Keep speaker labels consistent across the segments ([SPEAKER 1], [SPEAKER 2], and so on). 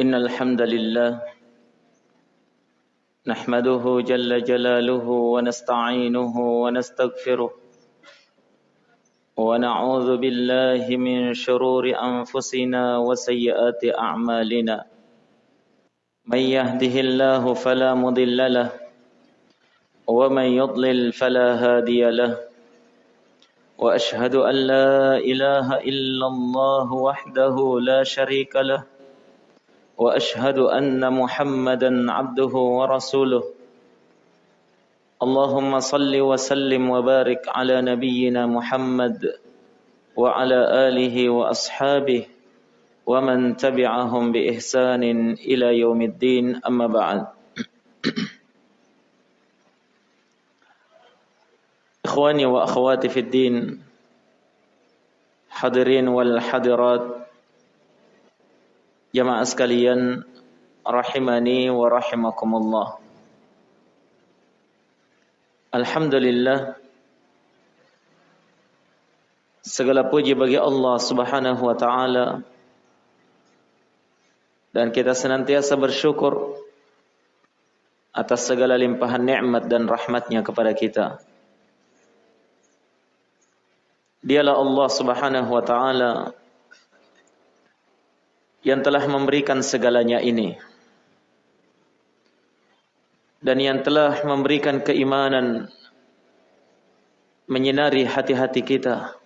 [SPEAKER 1] إن الحمد لله نحمده جل جلاله ونستعينه ونستغفره ونعوذ بالله من شرور أنفسنا وسيئات أعمالنا من يهده الله فلا مضل له ومن يضلل فلا هادي له وأشهد أن لا إله إلا الله وحده لا شريك له وأشهد أن محمدا عبده ورسوله. اللهم صل وسلم وبارك على نبينا محمد وعلى آله وأصحابه ومن تبعهم بإحسان إلى يوم الدين. أما بعد. إخواني وأخواتي في الدين حاضرين والحاضرات Jamaah sekalian rahimani wa rahimakumullah. Alhamdulillah segala puji bagi Allah Subhanahu wa taala dan kita senantiasa bersyukur atas segala limpahan nikmat dan rahmatnya kepada kita. Dialah Allah Subhanahu wa taala yang telah memberikan segalanya ini. Dan yang telah memberikan keimanan menyinari hati-hati kita.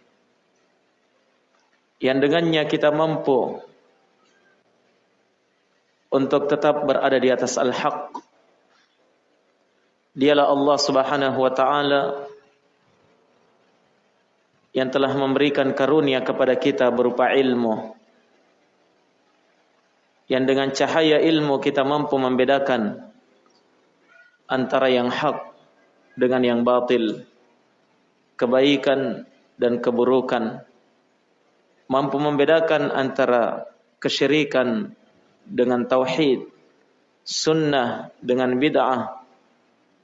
[SPEAKER 1] Yang dengannya kita mampu untuk tetap berada di atas al-haq. Dialah Allah Subhanahu wa taala yang telah memberikan karunia kepada kita berupa ilmu yang dengan cahaya ilmu kita mampu membedakan antara yang hak dengan yang batil, kebaikan dan keburukan, mampu membedakan antara kesyirikan dengan tauhid, sunnah dengan bid'ah.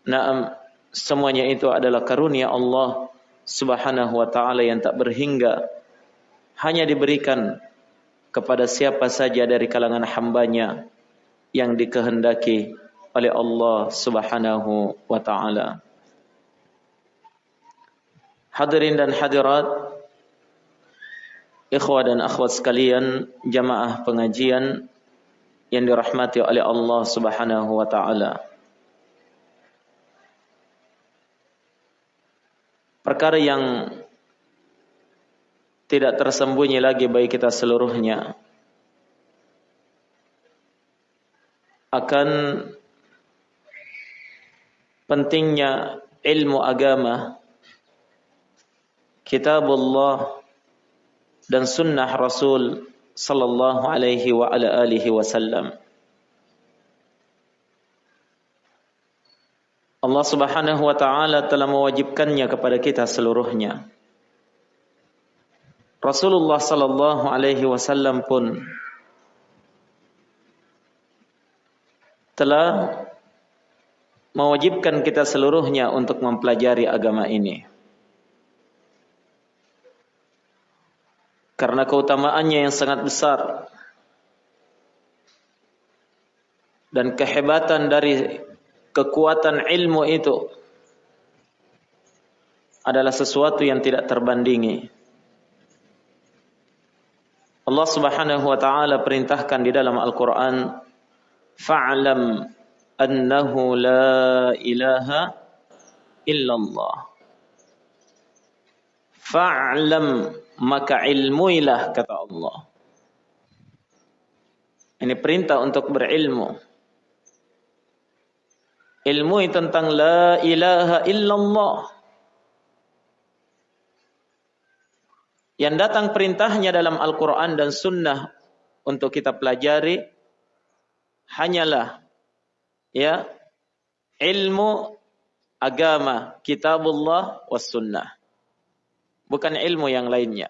[SPEAKER 1] Naam, semuanya itu adalah karunia Allah Subhanahu wa taala yang tak berhingga hanya diberikan kepada siapa saja dari kalangan hambanya yang dikehendaki oleh Allah subhanahu wa ta'ala. Hadirin dan hadirat, ikhwah dan akhwat sekalian, jamaah pengajian yang dirahmati oleh Allah subhanahu wa ta'ala. Perkara yang tidak tersembunyi lagi bagi kita seluruhnya. Akan pentingnya ilmu agama kitabullah dan sunnah Rasul sallallahu alaihi wa ala alihi wasallam. Allah Subhanahu wa taala telah mewajibkannya kepada kita seluruhnya Rasulullah sallallahu alaihi wasallam pun telah mewajibkan kita seluruhnya untuk mempelajari agama ini. Karena keutamaannya yang sangat besar dan kehebatan dari kekuatan ilmu itu adalah sesuatu yang tidak terbandingi. Allah Subhanahu wa taala perintahkan di dalam Al-Qur'an fa'lam annahu la ilaha illallah. Fa'lam maka ilmuilah kata Allah. Ini perintah untuk berilmu. Ilmu tentang la ilaha illallah yang datang perintahnya dalam Al-Quran dan Sunnah untuk kita pelajari hanyalah ya ilmu agama kitabullah was sunnah. Bukan ilmu yang lainnya.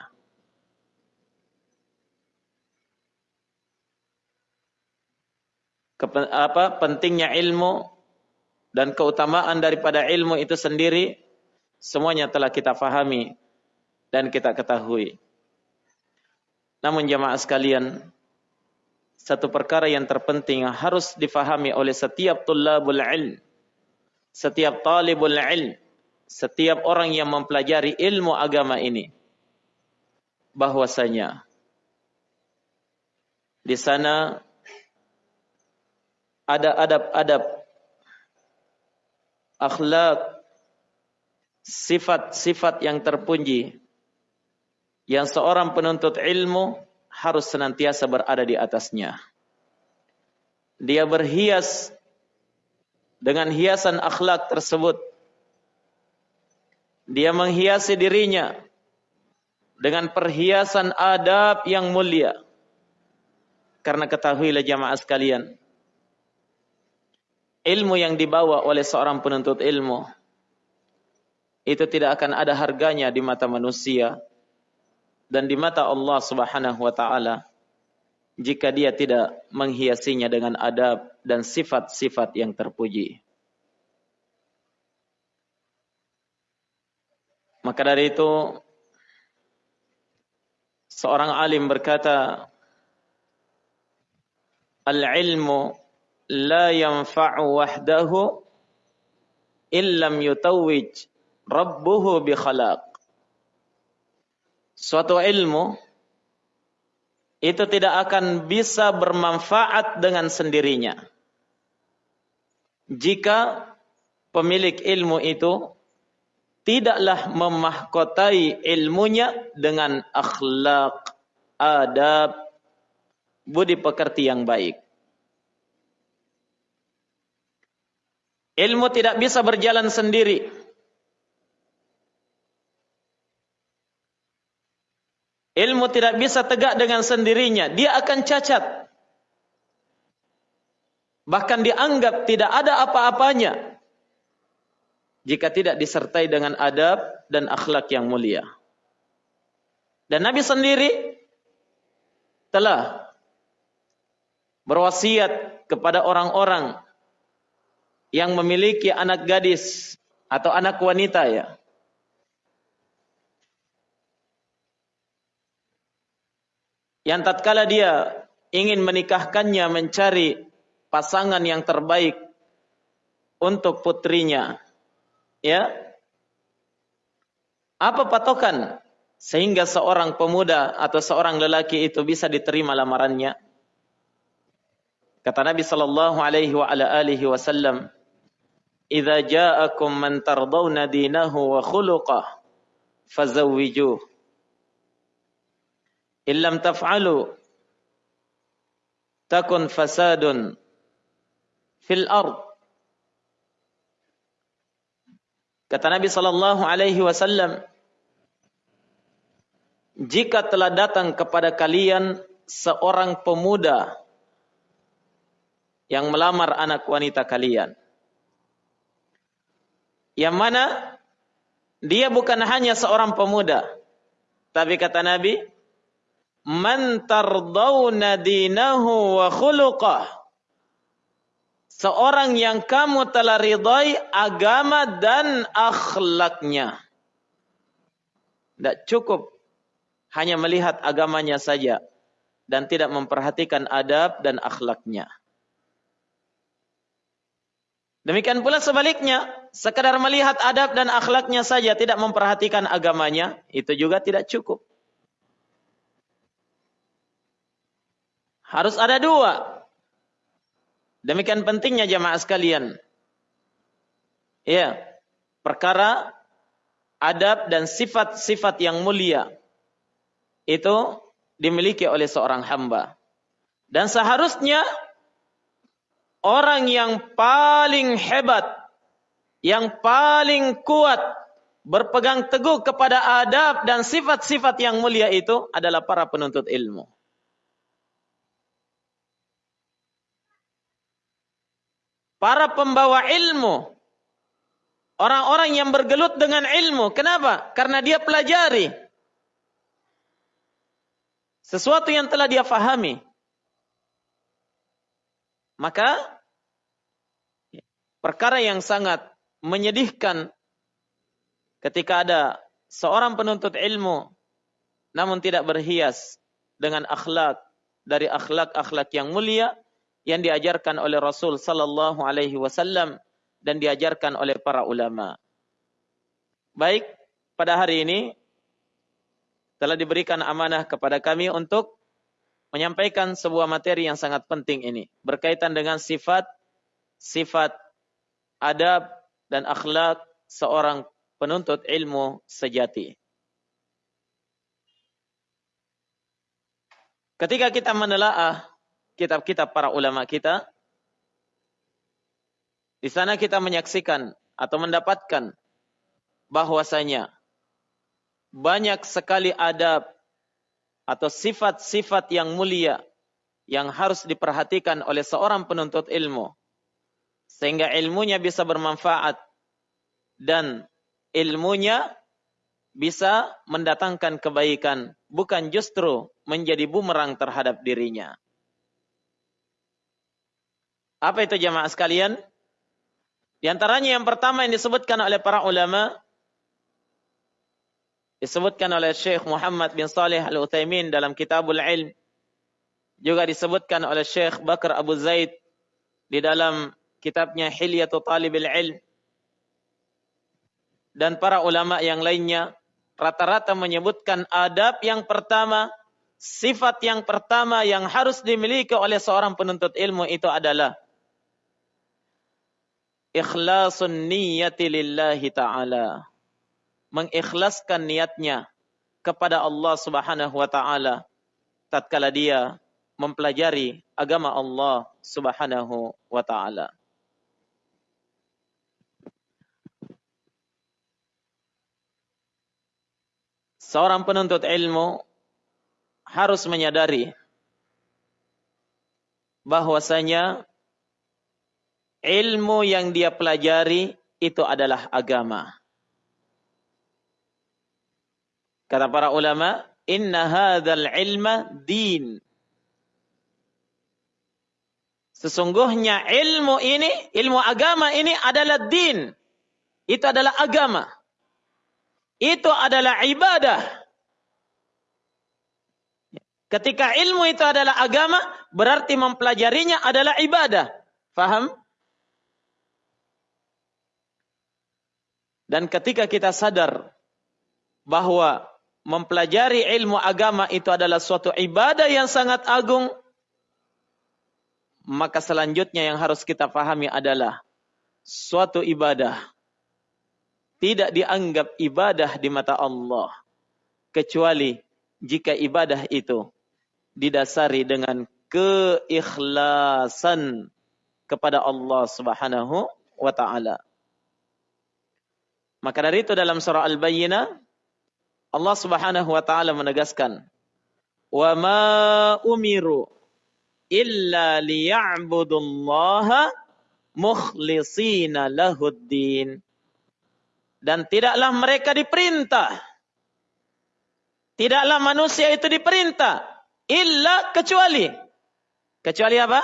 [SPEAKER 1] Apa pentingnya ilmu dan keutamaan daripada ilmu itu sendiri semuanya telah kita fahami dan kita ketahui. Namun jamaah sekalian, satu perkara yang terpenting yang harus difahami oleh setiap tulabul ilm, setiap talibul ilm, setiap orang yang mempelajari ilmu agama ini. Bahwasanya di sana ada adab-adab akhlak sifat-sifat yang terpuji yang seorang penuntut ilmu harus senantiasa berada di atasnya. Dia berhias dengan hiasan akhlak tersebut. Dia menghiasi dirinya dengan perhiasan adab yang mulia. Karena ketahuilah jamaah sekalian, ilmu yang dibawa oleh seorang penuntut ilmu itu tidak akan ada harganya di mata manusia dan di mata Allah Subhanahu wa taala jika dia tidak menghiasinya dengan adab dan sifat-sifat yang terpuji. Maka dari itu seorang alim berkata Al-ilmu la yanfa'u wahdahu illam yutawwij rabbuhu bi khalaq suatu ilmu itu tidak akan bisa bermanfaat dengan sendirinya. Jika pemilik ilmu itu tidaklah memahkotai ilmunya dengan akhlak, adab, budi pekerti yang baik. Ilmu tidak bisa berjalan sendiri. Ilmu tidak bisa tegak dengan sendirinya. Dia akan cacat. Bahkan dianggap tidak ada apa-apanya. Jika tidak disertai dengan adab dan akhlak yang mulia. Dan Nabi sendiri telah berwasiat kepada orang-orang yang memiliki anak gadis atau anak wanita ya yang tatkala dia ingin menikahkannya mencari pasangan yang terbaik untuk putrinya ya. Apa patokan sehingga seorang pemuda atau seorang lelaki itu bisa diterima lamarannya? Kata Nabi sallallahu alaihi wa ala alihi wasallam idza ja'akum man tardawna dinahu wa khuluquhu fazawwijuhu illam taf'alu takun fasadun fil ard. Kata Nabi sallallahu alaihi wasallam jika telah datang kepada kalian seorang pemuda yang melamar anak wanita kalian yang mana dia bukan hanya seorang pemuda tapi kata Nabi man tardawna dinahu wa khuluqah. Seorang yang kamu telah ridai agama dan akhlaknya. Tidak cukup hanya melihat agamanya saja dan tidak memperhatikan adab dan akhlaknya. Demikian pula sebaliknya, sekadar melihat adab dan akhlaknya saja tidak memperhatikan agamanya, itu juga tidak cukup. Harus ada dua. Demikian pentingnya jamaah sekalian. Ya, perkara adab dan sifat-sifat yang mulia itu dimiliki oleh seorang hamba. Dan seharusnya orang yang paling hebat, yang paling kuat berpegang teguh kepada adab dan sifat-sifat yang mulia itu adalah para penuntut ilmu. Para pembawa ilmu, orang-orang yang bergelut dengan ilmu. Kenapa? Karena dia pelajari sesuatu yang telah dia fahami. Maka perkara yang sangat menyedihkan ketika ada seorang penuntut ilmu namun tidak berhias dengan akhlak, dari akhlak-akhlak yang mulia yang diajarkan oleh Rasul sallallahu alaihi wasallam dan diajarkan oleh para ulama. Baik, pada hari ini telah diberikan amanah kepada kami untuk menyampaikan sebuah materi yang sangat penting ini berkaitan dengan sifat sifat adab dan akhlak seorang penuntut ilmu sejati. Ketika kita menelaah kitab-kitab para ulama kita, di sana kita menyaksikan atau mendapatkan bahwasanya banyak sekali adab atau sifat-sifat yang mulia yang harus diperhatikan oleh seorang penuntut ilmu sehingga ilmunya bisa bermanfaat dan ilmunya bisa mendatangkan kebaikan bukan justru menjadi bumerang terhadap dirinya. Apa itu jamaah sekalian? Di antaranya yang pertama yang disebutkan oleh para ulama disebutkan oleh Syekh Muhammad bin Saleh Al-Utsaimin dalam Kitabul Ilm juga disebutkan oleh Syekh Bakar Abu Zaid di dalam kitabnya Hilyatu Talibil Ilm dan para ulama yang lainnya rata-rata menyebutkan adab yang pertama, sifat yang pertama yang harus dimiliki oleh seorang penuntut ilmu itu adalah ikhlasun niyati lillahi ta'ala. Mengikhlaskan niatnya kepada Allah subhanahu wa ta'ala. Tatkala dia mempelajari agama Allah subhanahu wa ta'ala. Seorang penuntut ilmu harus menyadari bahwasanya ilmu yang dia pelajari itu adalah agama. Kata para ulama, inna hadzal ilma din. Sesungguhnya ilmu ini, ilmu agama ini adalah din. Itu adalah agama. Itu adalah ibadah. Ketika ilmu itu adalah agama, berarti mempelajarinya adalah ibadah. Faham? Dan ketika kita sadar bahwa mempelajari ilmu agama itu adalah suatu ibadah yang sangat agung, maka selanjutnya yang harus kita pahami adalah suatu ibadah tidak dianggap ibadah di mata Allah kecuali jika ibadah itu didasari dengan keikhlasan kepada Allah Subhanahu wa taala. Maka dari itu dalam surah Al-Bayyinah Allah Subhanahu wa taala menegaskan wa ma umiru illa liya'budullaha mukhlishina lahuddin. Dan tidaklah mereka diperintah tidaklah manusia itu diperintah illa kecuali kecuali apa?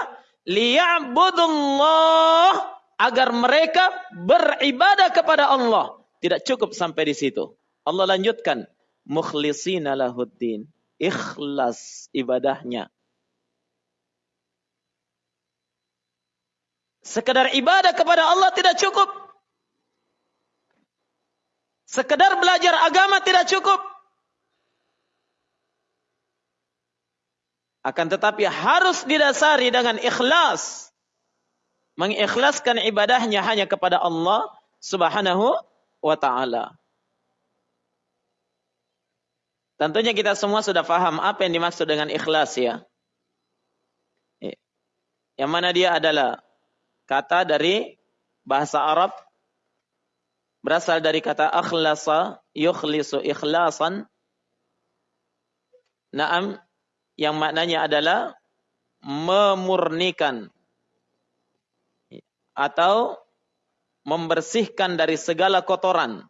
[SPEAKER 1] Liya'budullah agar mereka beribadah kepada Allah tidak cukup sampai di situ. Allah lanjutkan, mukhlisina lahuddin. Ikhlas ibadahnya. Sekedar ibadah kepada Allah tidak cukup. Sekedar belajar agama tidak cukup. Akan tetapi harus didasari dengan ikhlas. Mengikhlaskan ibadahnya hanya kepada Allah subhanahu wa taala. Tentunya kita semua sudah paham apa yang dimaksud dengan ikhlas ya. Yang mana dia adalah kata dari bahasa Arab berasal dari kata akhlasa yukhlisu ikhlasan. Naam yang maknanya adalah memurnikan atau membersihkan dari segala kotoran.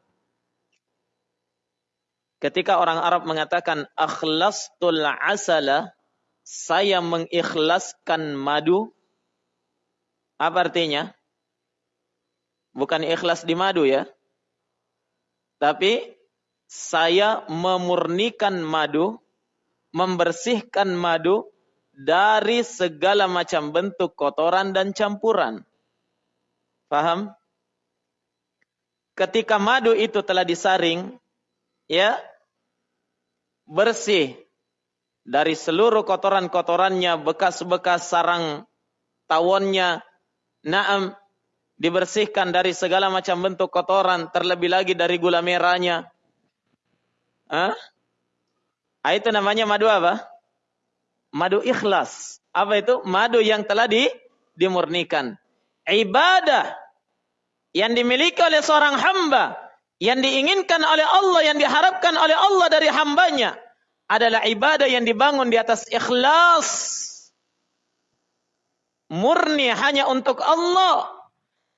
[SPEAKER 1] Ketika orang Arab mengatakan akhlastul asala, saya mengikhlaskan madu, apa artinya? Bukan ikhlas di madu ya. Tapi saya memurnikan madu, membersihkan madu dari segala macam bentuk kotoran dan campuran. Paham? Ketika madu itu telah disaring, ya, bersih dari seluruh kotoran-kotorannya, bekas-bekas sarang tawonnya, naam, dibersihkan dari segala macam bentuk kotoran, terlebih lagi dari gula merahnya. Ah, itu namanya madu apa? Madu ikhlas. Apa itu? Madu yang telah di, dimurnikan. Ibadah yang dimiliki oleh seorang hamba, yang diinginkan oleh Allah, yang diharapkan oleh Allah dari hambanya, adalah ibadah yang dibangun di atas ikhlas. Murni hanya untuk Allah.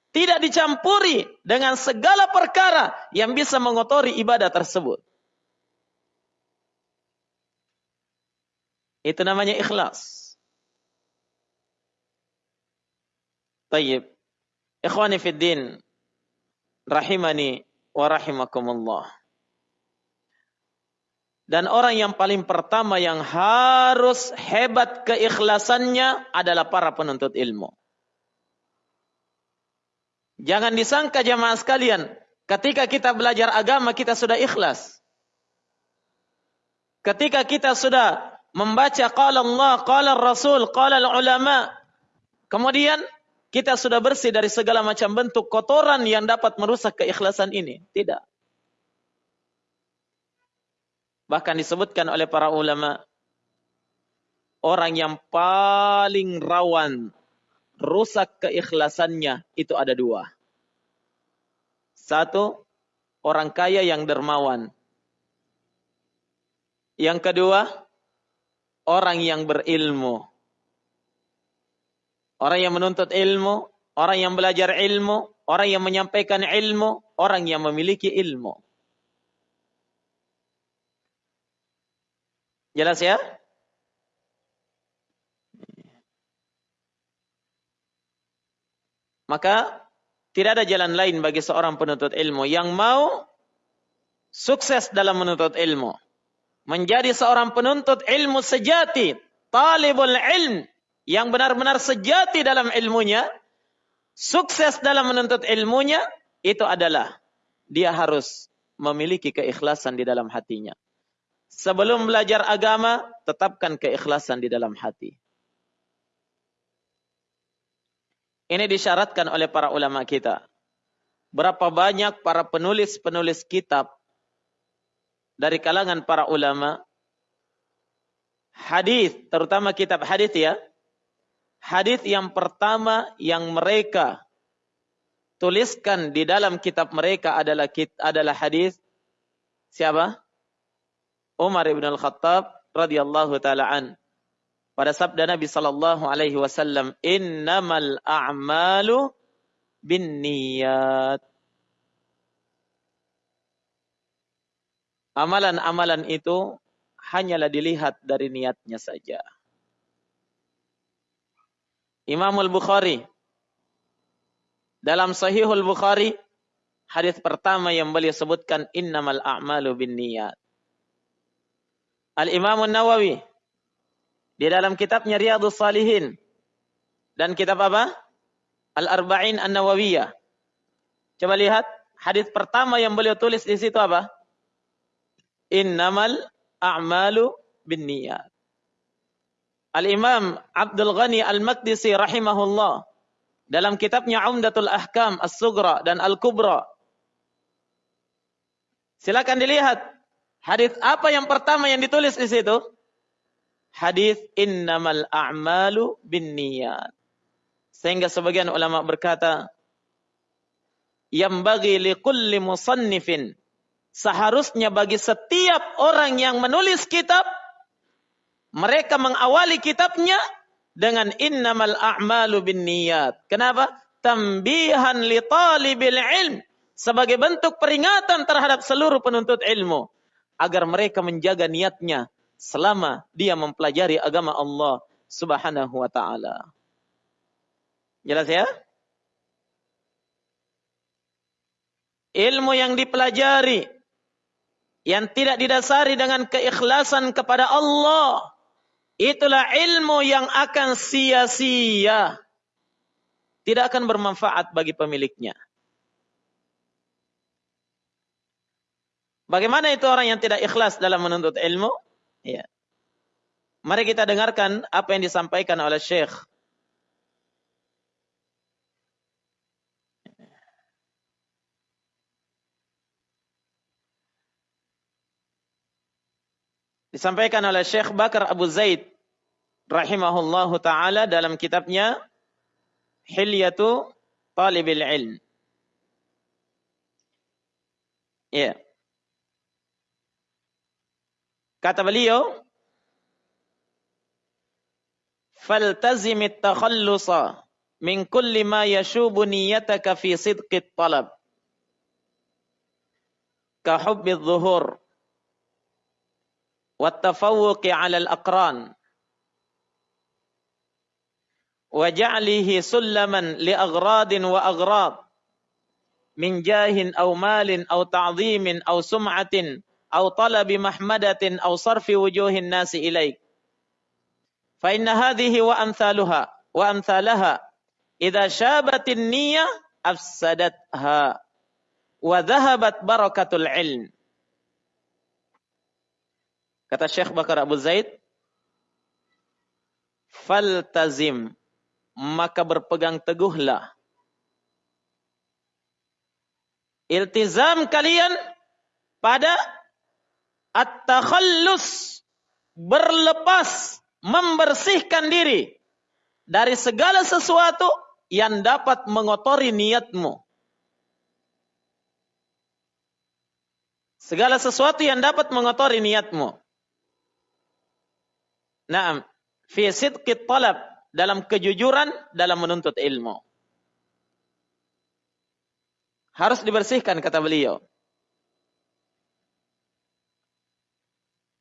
[SPEAKER 1] Tidak dicampuri dengan segala perkara yang bisa mengotori ibadah tersebut. Itu namanya ikhlas. Tayyib. Ikhwani fid din. Rahimani wa rahimakumullah. Dan orang yang paling pertama yang harus hebat keikhlasannya adalah para penuntut ilmu. Jangan disangka jamaah sekalian, ketika kita belajar agama kita sudah ikhlas. Ketika kita sudah membaca qala Allah, qala Rasul, qala ulama, kemudian kita sudah bersih dari segala macam bentuk kotoran yang dapat merusak keikhlasan ini. Tidak. Bahkan disebutkan oleh para ulama orang yang paling rawan rusak keikhlasannya itu ada dua. Satu, orang kaya yang dermawan. Yang kedua, orang yang berilmu. Orang yang menuntut ilmu, orang yang belajar ilmu, orang yang menyampaikan ilmu, orang yang memiliki ilmu. Jelas ya? Maka tidak ada jalan lain bagi seorang penuntut ilmu yang mau sukses dalam menuntut ilmu. Menjadi seorang penuntut ilmu sejati, talibul ilm yang benar-benar sejati dalam ilmunya, sukses dalam menuntut ilmunya, itu adalah dia harus memiliki keikhlasan di dalam hatinya. Sebelum belajar agama, tetapkan keikhlasan di dalam hati. Ini disyaratkan oleh para ulama kita. Berapa banyak para penulis-penulis kitab dari kalangan para ulama hadis, terutama kitab hadis ya. Hadis yang pertama yang mereka tuliskan di dalam kitab mereka adalah adalah hadis siapa? Umar ibn al-Khattab radhiyallahu taala an. Pada sabda Nabi sallallahu alaihi wasallam, "Innamal a'malu binniyat." Amalan-amalan itu hanyalah dilihat dari niatnya saja. Imam Al-Bukhari dalam Sahihul Bukhari hadis pertama yang beliau sebutkan innamal a'malu binniyat. Al-Imam Nawawi di dalam kitabnya Riyadhus Salihin dan kitab apa? Al-Arba'in An-Nawawiyah. Coba lihat hadis pertama yang beliau tulis di situ apa? Innamal a'malu binniyat. Al-Imam Abdul Ghani Al-Maqdisi rahimahullah dalam kitabnya Umdatul Ahkam As-Sugra dan Al-Kubra. Silakan dilihat Hadis apa yang pertama yang ditulis di situ? Hadis innamal a'malu binniyat. Sehingga sebagian ulama berkata, yang bagi likulli musannifin. Seharusnya bagi setiap orang yang menulis kitab, mereka mengawali kitabnya dengan innamal a'malu binniyat. Kenapa? Tambihan li talibil ilm. Sebagai bentuk peringatan terhadap seluruh penuntut ilmu agar mereka menjaga niatnya selama dia mempelajari agama Allah Subhanahu wa taala. Jelas ya? Ilmu yang dipelajari yang tidak didasari dengan keikhlasan kepada Allah itulah ilmu yang akan sia-sia. Tidak akan bermanfaat bagi pemiliknya. Bagaimana itu orang yang tidak ikhlas dalam menuntut ilmu? Ya. Mari kita dengarkan apa yang disampaikan oleh Syekh disampaikan oleh Syekh Bakar Abu Zaid rahimahullahu taala dalam kitabnya Hilyatu Talibil Ilm. Ya. Kata beliau, "Faltazim at-takhallusa min kulli ma yashubu niyyataka fi sidqi at-talab." Ka hubbi adh-dhuhur والتفوق على الأقران. وجعله سلما لأغراض وأغراض من جاه أو مال أو تعظيم أو سمعة أو طلب محمدة أو صرف وجوه الناس إليك. فإن هذه وأمثالها وأمثالها إذا شابت النية أفسدتها وذهبت بركة العلم. Kata Syekh Bakar Abu Zaid, faltazim, maka berpegang teguhlah. Iltizam kalian pada at-takhallus, berlepas, membersihkan diri dari segala sesuatu yang dapat mengotori niatmu. Segala sesuatu yang dapat mengotori niatmu. Naam, fi sidqit talab dalam kejujuran dalam menuntut ilmu. Harus dibersihkan kata beliau.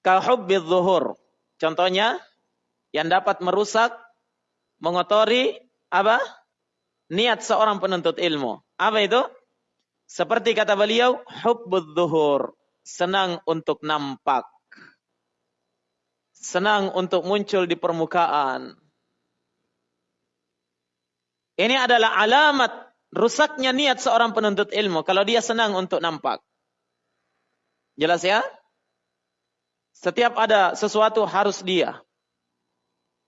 [SPEAKER 1] Kahubbil zuhur. Contohnya yang dapat merusak, mengotori apa? Niat seorang penuntut ilmu. Apa itu? Seperti kata beliau, hubbul zuhur. Senang untuk nampak senang untuk muncul di permukaan. Ini adalah alamat rusaknya niat seorang penuntut ilmu kalau dia senang untuk nampak. Jelas ya? Setiap ada sesuatu harus dia.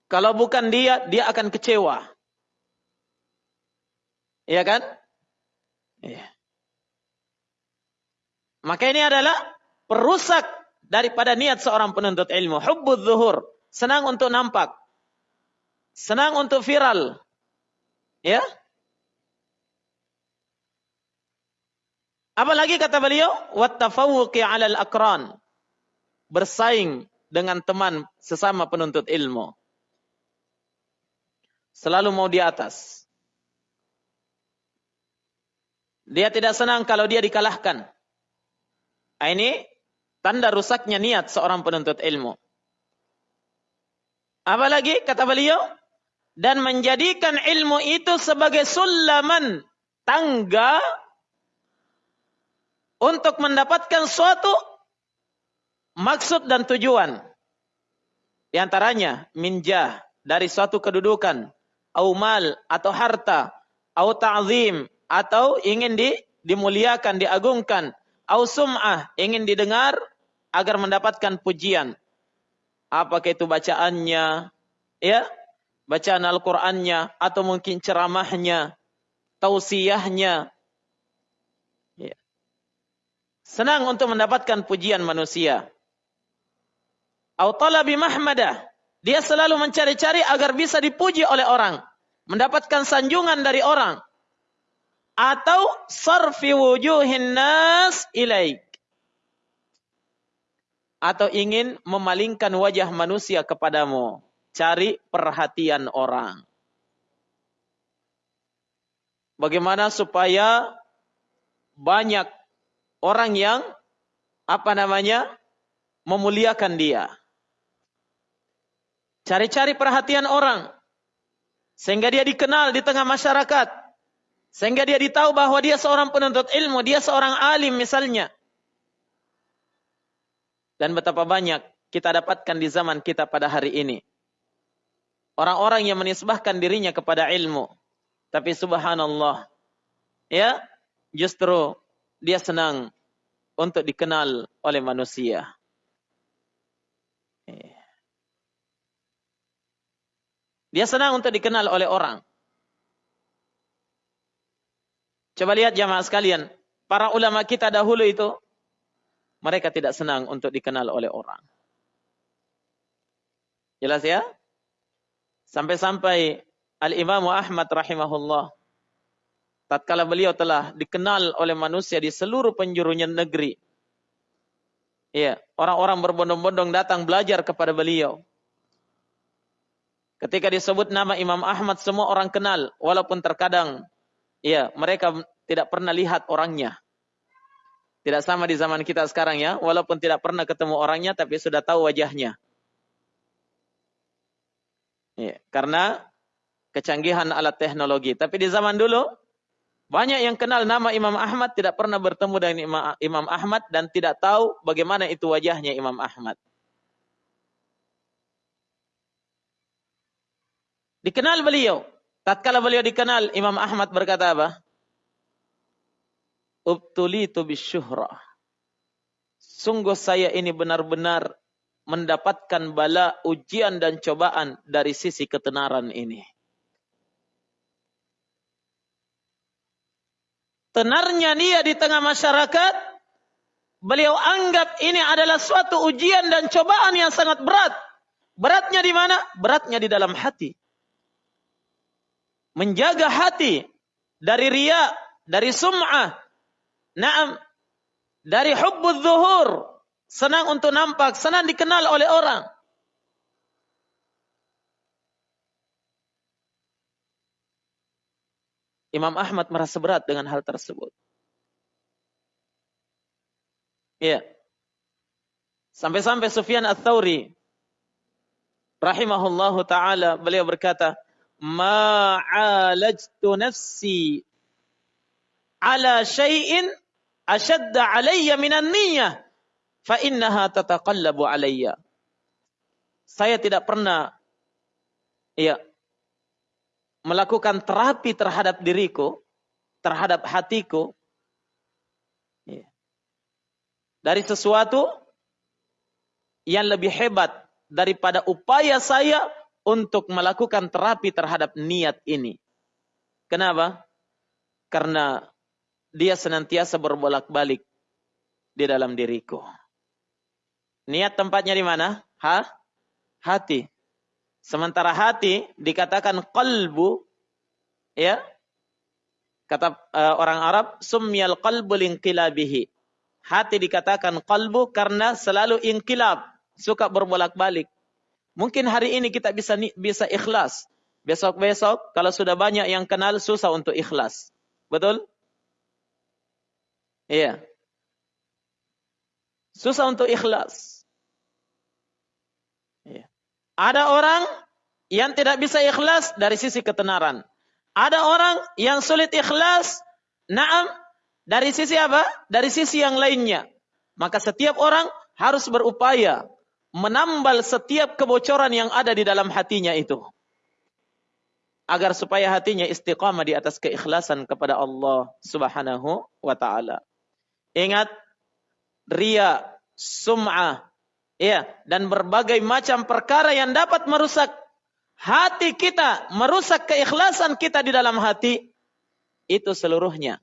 [SPEAKER 1] Kalau bukan dia, dia akan kecewa. Iya kan? Iya. Maka ini adalah perusak daripada niat seorang penuntut ilmu. Hubbud zuhur. Senang untuk nampak. Senang untuk viral. Ya. Apalagi kata beliau, wattafawuqi 'alal akran. Bersaing dengan teman sesama penuntut ilmu. Selalu mau di atas. Dia tidak senang kalau dia dikalahkan. Nah, ini Tanda rusaknya niat seorang penuntut ilmu. Apalagi kata beliau, dan menjadikan ilmu itu sebagai sulaman tangga untuk mendapatkan suatu maksud dan tujuan. Di antaranya minjah dari suatu kedudukan, au mal atau harta, au ta'zim atau ingin di, dimuliakan, diagungkan, au sum'ah, ingin didengar agar mendapatkan pujian. Apakah itu bacaannya, ya, bacaan Al-Qur'annya atau mungkin ceramahnya, tausiahnya. Ya. Senang untuk mendapatkan pujian manusia. Au talabi mahmadah. Dia selalu mencari-cari agar bisa dipuji oleh orang, mendapatkan sanjungan dari orang. Atau sarfi wujuhin nas ilaik atau ingin memalingkan wajah manusia kepadamu. Cari perhatian orang. Bagaimana supaya banyak orang yang apa namanya memuliakan dia. Cari-cari perhatian orang sehingga dia dikenal di tengah masyarakat. Sehingga dia ditahu bahwa dia seorang penuntut ilmu, dia seorang alim misalnya. Dan betapa banyak kita dapatkan di zaman kita pada hari ini. Orang-orang yang menisbahkan dirinya kepada ilmu. Tapi subhanallah. Ya, justru dia senang untuk dikenal oleh manusia. Dia senang untuk dikenal oleh orang. Coba lihat jamaah sekalian. Para ulama kita dahulu itu, mereka tidak senang untuk dikenal oleh orang. Jelas ya? Sampai-sampai Al-Imam Ahmad rahimahullah. Tatkala beliau telah dikenal oleh manusia di seluruh penjuru negeri. Iya, orang-orang berbondong-bondong datang belajar kepada beliau. Ketika disebut nama Imam Ahmad semua orang kenal walaupun terkadang ya mereka tidak pernah lihat orangnya. Tidak sama di zaman kita sekarang ya, walaupun tidak pernah ketemu orangnya tapi sudah tahu wajahnya. Ya, karena kecanggihan alat teknologi. Tapi di zaman dulu banyak yang kenal nama Imam Ahmad tidak pernah bertemu dengan Imam Ahmad dan tidak tahu bagaimana itu wajahnya Imam Ahmad. Dikenal beliau. Tatkala beliau dikenal, Imam Ahmad berkata apa? Ubtulitu bisyuhrah. Sungguh saya ini benar-benar mendapatkan bala ujian dan cobaan dari sisi ketenaran ini. Tenarnya dia di tengah masyarakat, beliau anggap ini adalah suatu ujian dan cobaan yang sangat berat. Beratnya di mana? Beratnya di dalam hati menjaga hati dari ria, dari sum'ah, naam, dari hubbul zuhur, senang untuk nampak, senang dikenal oleh orang. Imam Ahmad merasa berat dengan hal tersebut. Ya. Sampai-sampai Sufyan Ats-Tsauri rahimahullahu taala beliau berkata, ma alajtu nafsi ala syai'in ashadda alayya minan niyyah fa innaha tataqallabu alayya. Saya tidak pernah ya melakukan terapi terhadap diriku, terhadap hatiku ya, dari sesuatu yang lebih hebat daripada upaya saya untuk melakukan terapi terhadap niat ini. Kenapa? Karena dia senantiasa berbolak-balik di dalam diriku. Niat tempatnya di mana? Ha? Hati. Sementara hati dikatakan qalbu ya. Kata uh, orang Arab sumyal qalbu linqilabihi. Hati dikatakan qalbu karena selalu inkilab, suka berbolak-balik. Mungkin hari ini kita bisa bisa ikhlas. Besok-besok kalau sudah banyak yang kenal susah untuk ikhlas. Betul? Iya. Susah untuk ikhlas. Iya. Ada orang yang tidak bisa ikhlas dari sisi ketenaran. Ada orang yang sulit ikhlas, naam, dari sisi apa? Dari sisi yang lainnya. Maka setiap orang harus berupaya menambal setiap kebocoran yang ada di dalam hatinya itu. Agar supaya hatinya istiqamah di atas keikhlasan kepada Allah subhanahu wa ta'ala. Ingat, ria, sum'ah, ya, dan berbagai macam perkara yang dapat merusak hati kita, merusak keikhlasan kita di dalam hati, itu seluruhnya.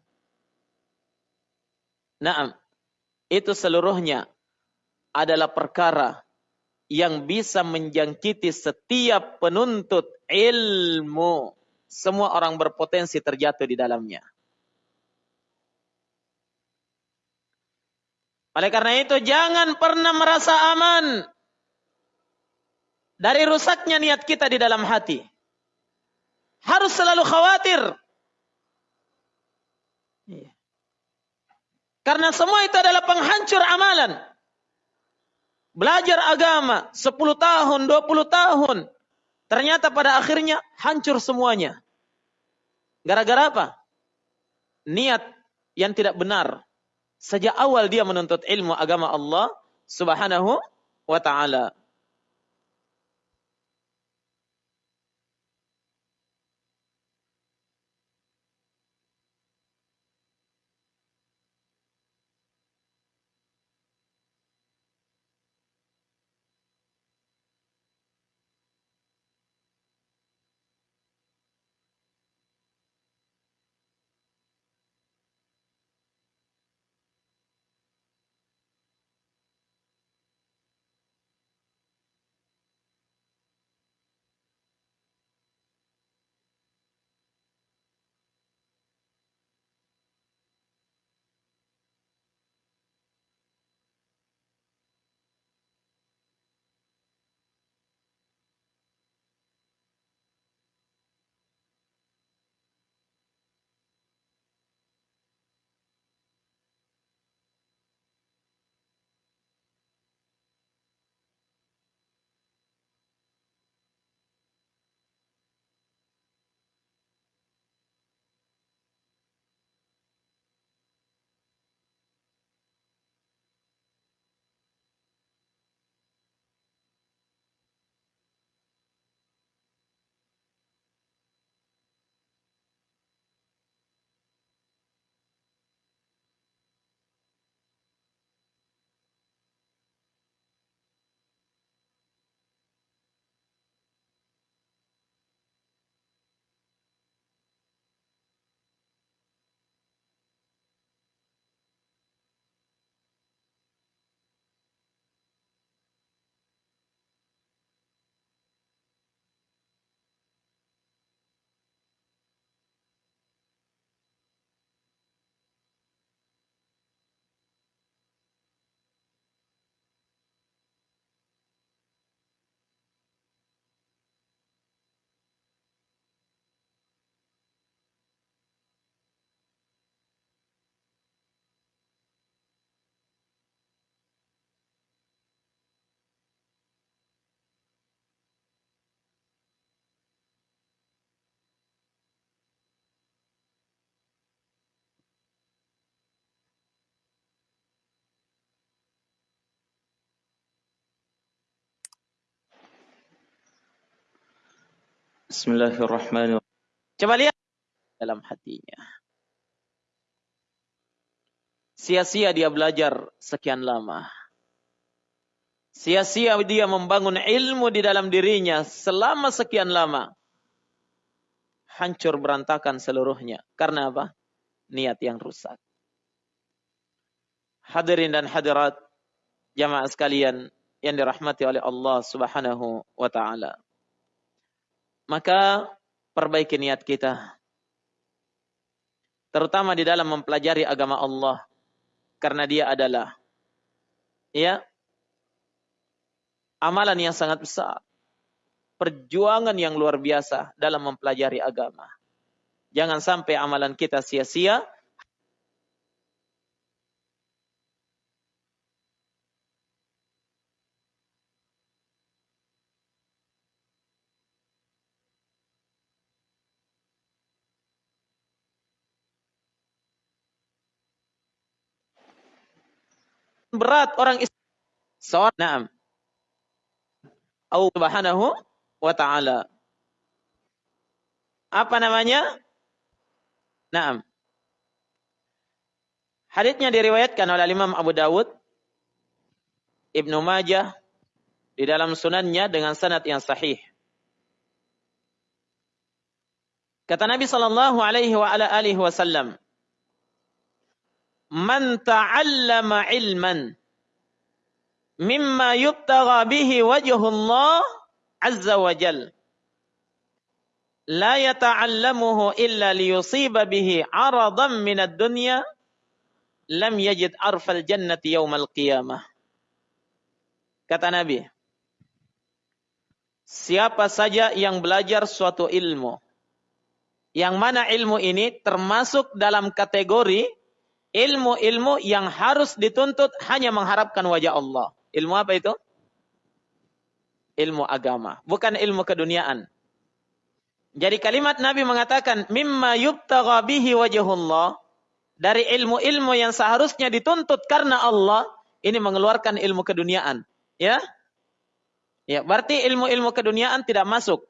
[SPEAKER 1] Naam, itu seluruhnya adalah perkara yang bisa menjangkiti setiap penuntut ilmu. Semua orang berpotensi terjatuh di dalamnya. Oleh karena itu jangan pernah merasa aman dari rusaknya niat kita di dalam hati. Harus selalu khawatir. Iya. Karena semua itu adalah penghancur amalan belajar agama 10 tahun, 20 tahun. Ternyata pada akhirnya hancur semuanya. Gara-gara apa? Niat yang tidak benar. Sejak awal dia menuntut ilmu agama Allah subhanahu wa ta'ala.
[SPEAKER 2] Bismillahirrahmanirrahim.
[SPEAKER 1] Coba lihat dalam hatinya. Sia-sia dia belajar sekian lama. Sia-sia dia membangun ilmu di dalam dirinya selama sekian lama. Hancur berantakan seluruhnya. Karena apa? Niat yang rusak. Hadirin dan hadirat jamaah sekalian yang dirahmati oleh Allah Subhanahu wa taala. Maka perbaiki niat kita. Terutama di dalam mempelajari agama Allah karena dia adalah ya amalan yang sangat besar. Perjuangan yang luar biasa dalam mempelajari agama. Jangan sampai amalan kita sia-sia berat orang Islam. Naam. Allah Subhanahu wa taala. Apa namanya? Naam. Hadisnya diriwayatkan oleh Imam Abu Dawud, Ibnu Majah di dalam sunannya dengan sanad yang sahih. Kata Nabi sallallahu alaihi wa "Man ta'allama ilman mimma yubtagha bihi wajhullah azza wa jal. La yata'allamuhu illa liyusiba bihi aradan min ad-dunya lam yajid arfal jannati yaumal qiyamah. Kata nabi siapa saja yang belajar suatu ilmu yang mana ilmu ini termasuk dalam kategori ilmu-ilmu yang harus dituntut hanya mengharapkan wajah Allah Ilmu apa itu? Ilmu agama, bukan ilmu keduniaan. Jadi kalimat Nabi mengatakan mimma yubtagha bihi wajhullah dari ilmu-ilmu yang seharusnya dituntut karena Allah ini mengeluarkan ilmu keduniaan, ya? Ya, berarti ilmu-ilmu keduniaan tidak masuk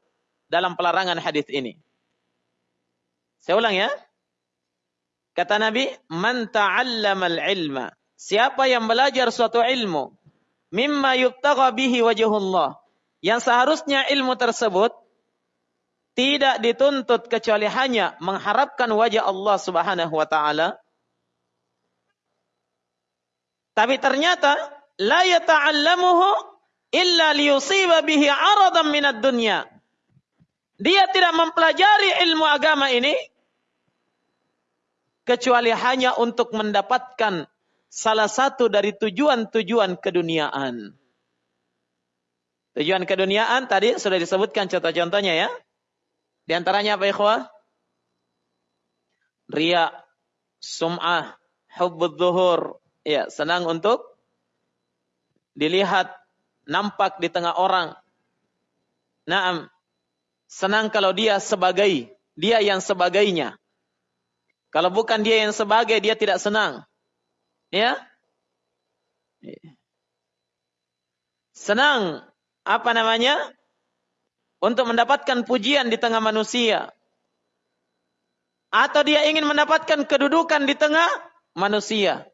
[SPEAKER 1] dalam pelarangan hadis ini. Saya ulang ya. Kata Nabi, "Man ta'allamal ilma." Siapa yang belajar suatu ilmu mimma yubtagha bihi wajhullah. Yang seharusnya ilmu tersebut tidak dituntut kecuali hanya mengharapkan wajah Allah Subhanahu wa taala. Tapi ternyata la yata'allamuhu illa liyusiba bihi aradan minad dunya. Dia tidak mempelajari ilmu agama ini kecuali hanya untuk mendapatkan salah satu dari tujuan-tujuan keduniaan. Tujuan keduniaan tadi sudah disebutkan contoh-contohnya ya. Di antaranya apa ikhwah? Ria, sum'ah, hubbud zuhur. Ya, senang untuk dilihat, nampak di tengah orang. Naam. Senang kalau dia sebagai, dia yang sebagainya. Kalau bukan dia yang sebagai, dia tidak senang. Ya. Senang apa namanya? Untuk mendapatkan pujian di tengah manusia. Atau dia ingin mendapatkan kedudukan di tengah manusia.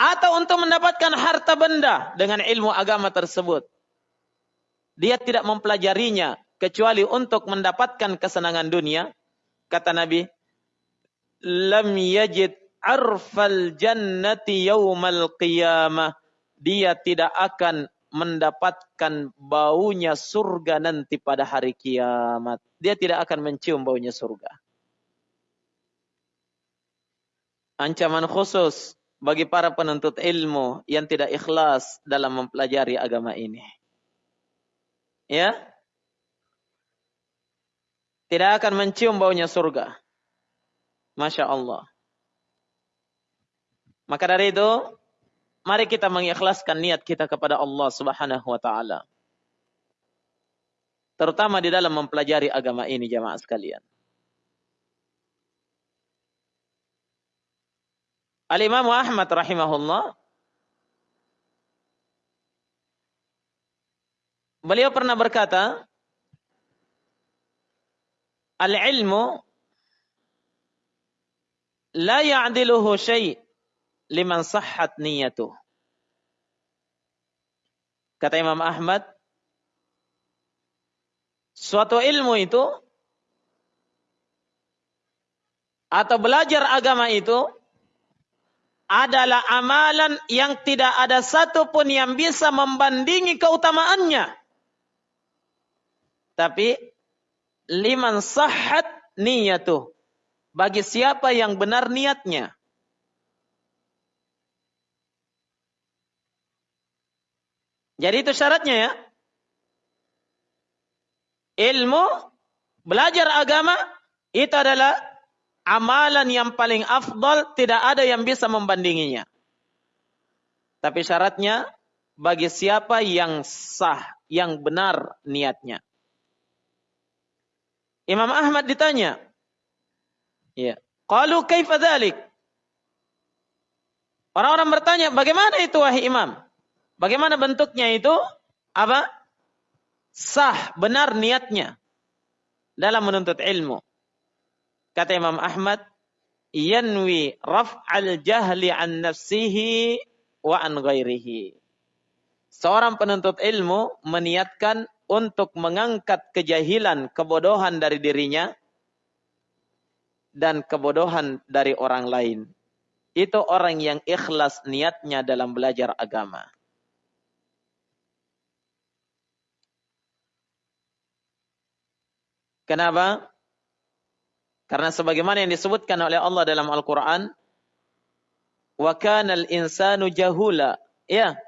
[SPEAKER 1] Atau untuk mendapatkan harta benda dengan ilmu agama tersebut. Dia tidak mempelajarinya kecuali untuk mendapatkan kesenangan dunia. Kata Nabi, lam yajid arfal jannati yaumal qiyamah. Dia tidak akan mendapatkan baunya surga nanti pada hari kiamat. Dia tidak akan mencium baunya surga. Ancaman khusus bagi para penuntut ilmu yang tidak ikhlas dalam mempelajari agama ini. Ya? Tidak akan mencium baunya surga. Masya Allah. Maka dari itu, mari kita mengikhlaskan niat kita kepada Allah Subhanahu wa taala. Terutama di dalam mempelajari agama ini jamaah sekalian. Al-Imam Ahmad rahimahullah Beliau pernah berkata al-ilmu la ya'diluhu syai' liman sahhat niyatuh. Kata Imam Ahmad, suatu ilmu itu atau belajar agama itu adalah amalan yang tidak ada satupun yang bisa membandingi keutamaannya. Tapi liman sahhat niyatuh. Bagi siapa yang benar niatnya. Jadi itu syaratnya ya. Ilmu, belajar agama, itu adalah amalan yang paling afdal, tidak ada yang bisa membandinginya. Tapi syaratnya, bagi siapa yang sah, yang benar niatnya. Imam Ahmad ditanya, ya, qalu kaifa dzalik? Orang-orang bertanya, bagaimana itu wahai imam? Bagaimana bentuknya itu? Apa? Sah, benar niatnya dalam menuntut ilmu. Kata Imam Ahmad, yanwi raf'al jahli an nafsihi wa an ghairihi. Seorang penuntut ilmu meniatkan untuk mengangkat kejahilan, kebodohan dari dirinya dan kebodohan dari orang lain. Itu orang yang ikhlas niatnya dalam belajar agama. Kenapa? Karena sebagaimana yang disebutkan oleh Allah dalam Al-Quran, wa kanal insanu jahula. Ya.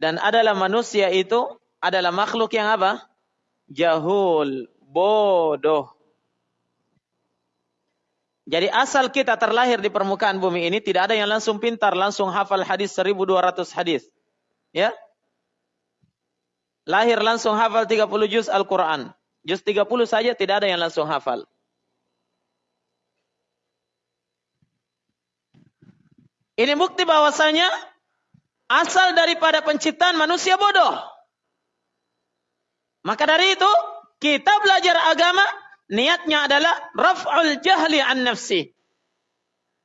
[SPEAKER 1] Dan adalah manusia itu adalah makhluk yang apa? Jahul, bodoh. Jadi asal kita terlahir di permukaan bumi ini tidak ada yang langsung pintar, langsung hafal hadis 1200 hadis. Ya. Lahir langsung hafal 30 juz Al-Quran. Juz 30 saja tidak ada yang langsung hafal. Ini bukti bahwasanya asal daripada penciptaan manusia bodoh. Maka dari itu, kita belajar agama, niatnya adalah raf'ul jahli an nafsi.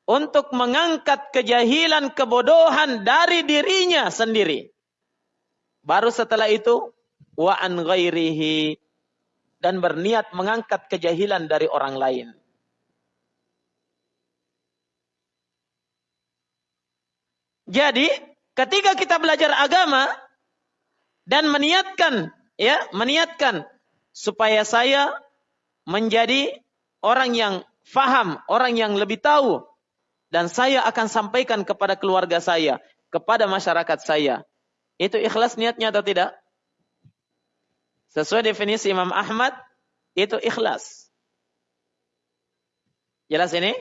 [SPEAKER 1] Untuk mengangkat kejahilan, kebodohan dari dirinya sendiri. Baru setelah itu, wa an ghairihi dan berniat mengangkat kejahilan dari orang lain. Jadi, ketika kita belajar agama dan meniatkan ya, meniatkan supaya saya menjadi orang yang faham, orang yang lebih tahu dan saya akan sampaikan kepada keluarga saya, kepada masyarakat saya. Itu ikhlas niatnya atau tidak? Sesuai definisi Imam Ahmad, itu ikhlas. Jelas ini?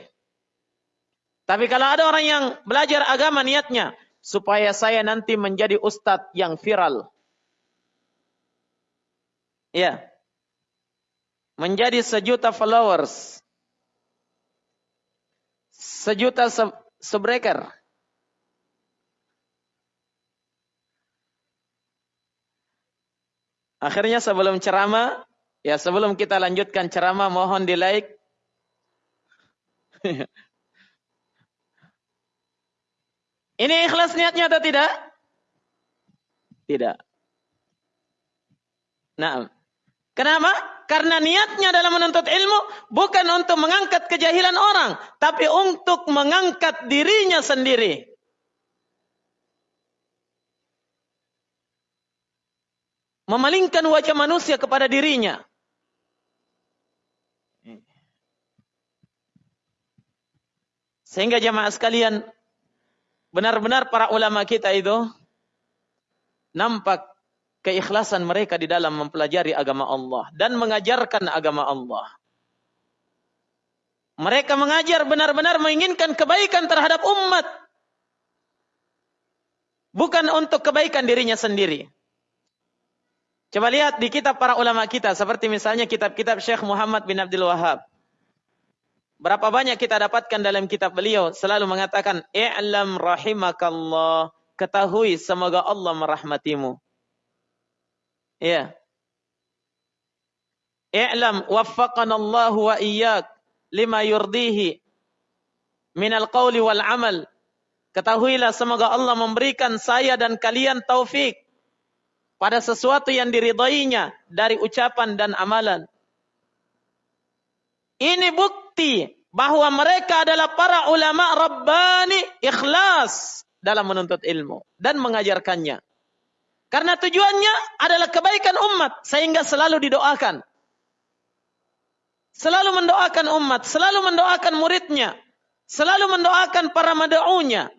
[SPEAKER 1] Tapi kalau ada orang yang belajar agama niatnya, supaya saya nanti menjadi ustadz yang viral. Ya. Menjadi sejuta followers. Sejuta subscriber. Akhirnya sebelum ceramah, ya sebelum kita lanjutkan ceramah mohon di like. Ini ikhlas niatnya atau tidak? Tidak. Nah, kenapa? Karena niatnya dalam menuntut ilmu bukan untuk mengangkat kejahilan orang, tapi untuk mengangkat dirinya sendiri. memalingkan wajah manusia kepada dirinya. Sehingga jamaah sekalian, benar-benar para ulama kita itu nampak keikhlasan mereka di dalam mempelajari agama Allah dan mengajarkan agama Allah. Mereka mengajar benar-benar menginginkan kebaikan terhadap umat. Bukan untuk kebaikan dirinya sendiri. Coba lihat di kitab para ulama kita, seperti misalnya kitab-kitab Syekh Muhammad bin Abdul Wahab. Berapa banyak kita dapatkan dalam kitab beliau selalu mengatakan, "I'lam rahimakallah." Ketahui semoga Allah merahmatimu. Ya. i'lam waffaqana Allah wa iyyak lima yurdihi minal qawli wal amal. Ketahuilah semoga Allah memberikan saya dan kalian taufik pada sesuatu yang diridainya dari ucapan dan amalan. Ini bukti bahwa mereka adalah para ulama rabbani ikhlas dalam menuntut ilmu dan mengajarkannya. Karena tujuannya adalah kebaikan umat sehingga selalu didoakan. Selalu mendoakan umat, selalu mendoakan muridnya, selalu mendoakan para mad'unya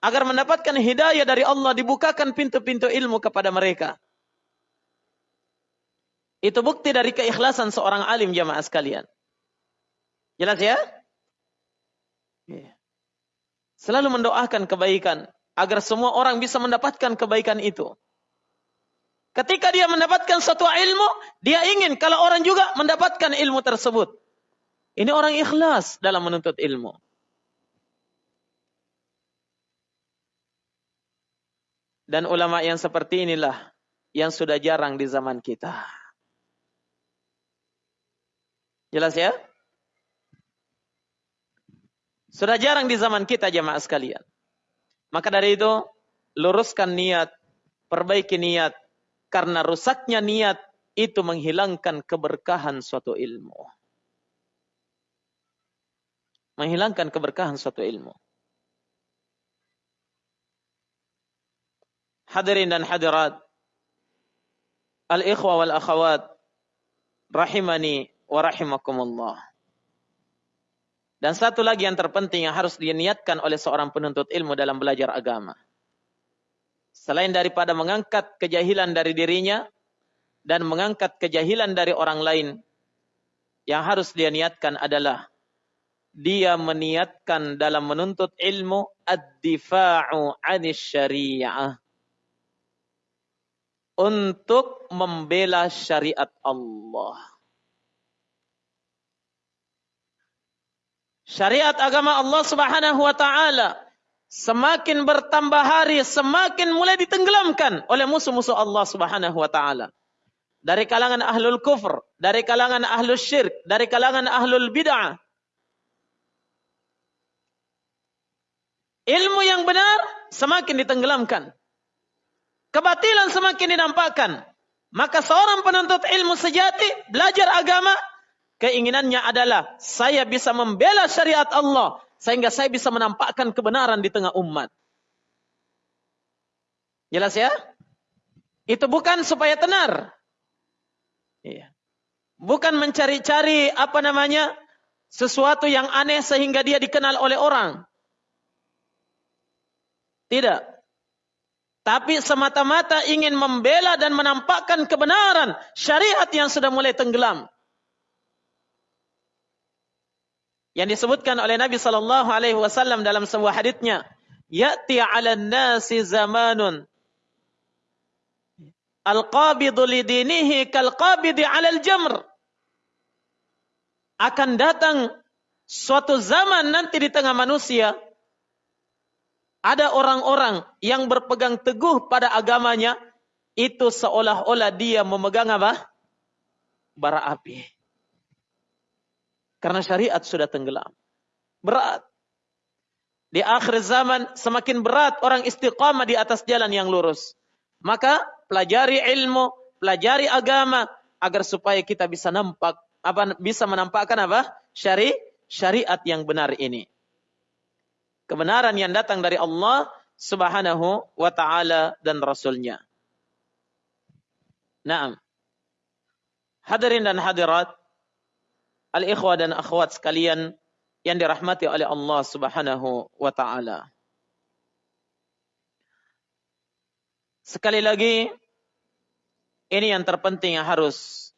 [SPEAKER 1] agar mendapatkan hidayah dari Allah dibukakan pintu-pintu ilmu kepada mereka. Itu bukti dari keikhlasan seorang alim jamaah sekalian. Jelas ya? Iya. Selalu mendoakan kebaikan agar semua orang bisa mendapatkan kebaikan itu. Ketika dia mendapatkan suatu ilmu, dia ingin kalau orang juga mendapatkan ilmu tersebut. Ini orang ikhlas dalam menuntut ilmu. Dan ulama yang seperti inilah yang sudah jarang di zaman kita. Jelas ya? Sudah jarang di zaman kita jemaah sekalian. Maka dari itu, luruskan niat, perbaiki niat, karena rusaknya niat itu menghilangkan keberkahan suatu ilmu. Menghilangkan keberkahan suatu ilmu. Hadirin dan hadirat. Al-ikhwa wal akhawat. Rahimani wa rahimakumullah. Dan satu lagi yang terpenting yang harus diniatkan oleh seorang penuntut ilmu dalam belajar agama. Selain daripada mengangkat kejahilan dari dirinya dan mengangkat kejahilan dari orang lain, yang harus dia niatkan adalah dia meniatkan dalam menuntut ilmu ad-difa'u 'anis syariah untuk membela syariat Allah. Syariat agama Allah Subhanahu wa taala semakin bertambah hari, semakin mulai ditenggelamkan oleh musuh-musuh Allah Subhanahu wa taala. Dari kalangan ahlul kufur, dari kalangan ahlul syirk, dari kalangan ahlul bid'ah. Ilmu yang benar semakin ditenggelamkan. Kebatilan semakin dinampakkan. Maka seorang penuntut ilmu sejati, belajar agama, keinginannya adalah saya bisa membela syariat Allah sehingga saya bisa menampakkan kebenaran di tengah umat. Jelas ya? Itu bukan supaya tenar. Iya. Bukan mencari-cari apa namanya sesuatu yang aneh sehingga dia dikenal oleh orang. Tidak. Tapi semata-mata ingin membela dan menampakkan kebenaran syariat yang sudah mulai tenggelam. Yang disebutkan oleh Nabi sallallahu alaihi wasallam dalam sebuah hadisnya ya'ti 'alan nasi zamanun al-qabidu lidinihi kal-qabidi 'alal jamr akan datang suatu zaman nanti di tengah manusia ada orang-orang yang berpegang teguh pada agamanya itu seolah-olah dia memegang apa? bara api. Karena syariat sudah tenggelam. Berat. Di akhir zaman semakin berat orang istiqamah di atas jalan yang lurus. Maka pelajari ilmu, pelajari agama agar supaya kita bisa nampak apa bisa menampakkan apa? Syari syariat yang benar ini. Kebenaran yang datang dari Allah Subhanahu wa taala dan rasulnya. Naam. Hadirin dan hadirat, al-ikhwah dan akhwat sekalian yang dirahmati oleh Allah Subhanahu wa taala. Sekali lagi ini yang terpenting yang harus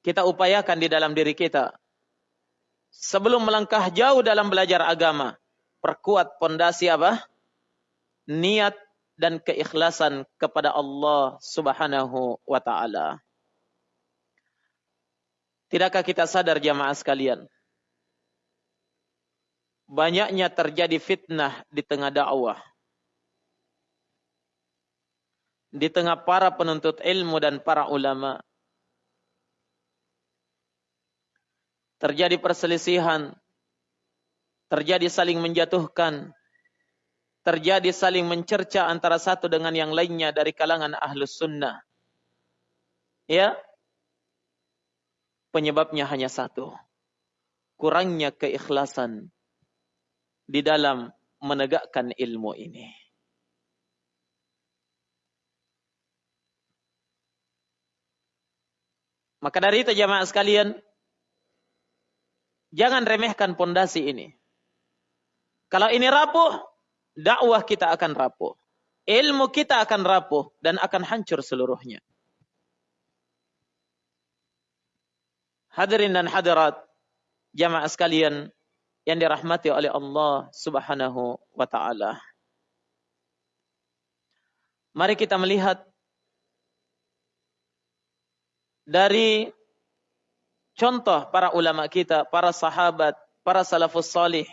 [SPEAKER 1] kita upayakan di dalam diri kita. Sebelum melangkah jauh dalam belajar agama, perkuat pondasi apa? Niat dan keikhlasan kepada Allah Subhanahu wa taala. Tidakkah kita sadar jamaah sekalian? Banyaknya terjadi fitnah di tengah dakwah. Di tengah para penuntut ilmu dan para ulama. terjadi perselisihan, terjadi saling menjatuhkan, terjadi saling mencerca antara satu dengan yang lainnya dari kalangan ahlus sunnah. Ya, penyebabnya hanya satu. Kurangnya keikhlasan di dalam menegakkan ilmu ini. Maka dari itu jamaah sekalian, jangan remehkan pondasi ini. Kalau ini rapuh, dakwah kita akan rapuh. Ilmu kita akan rapuh dan akan hancur seluruhnya. Hadirin dan hadirat, jamaah sekalian yang dirahmati oleh Allah Subhanahu wa taala. Mari kita melihat dari contoh para ulama kita, para sahabat, para salafus salih,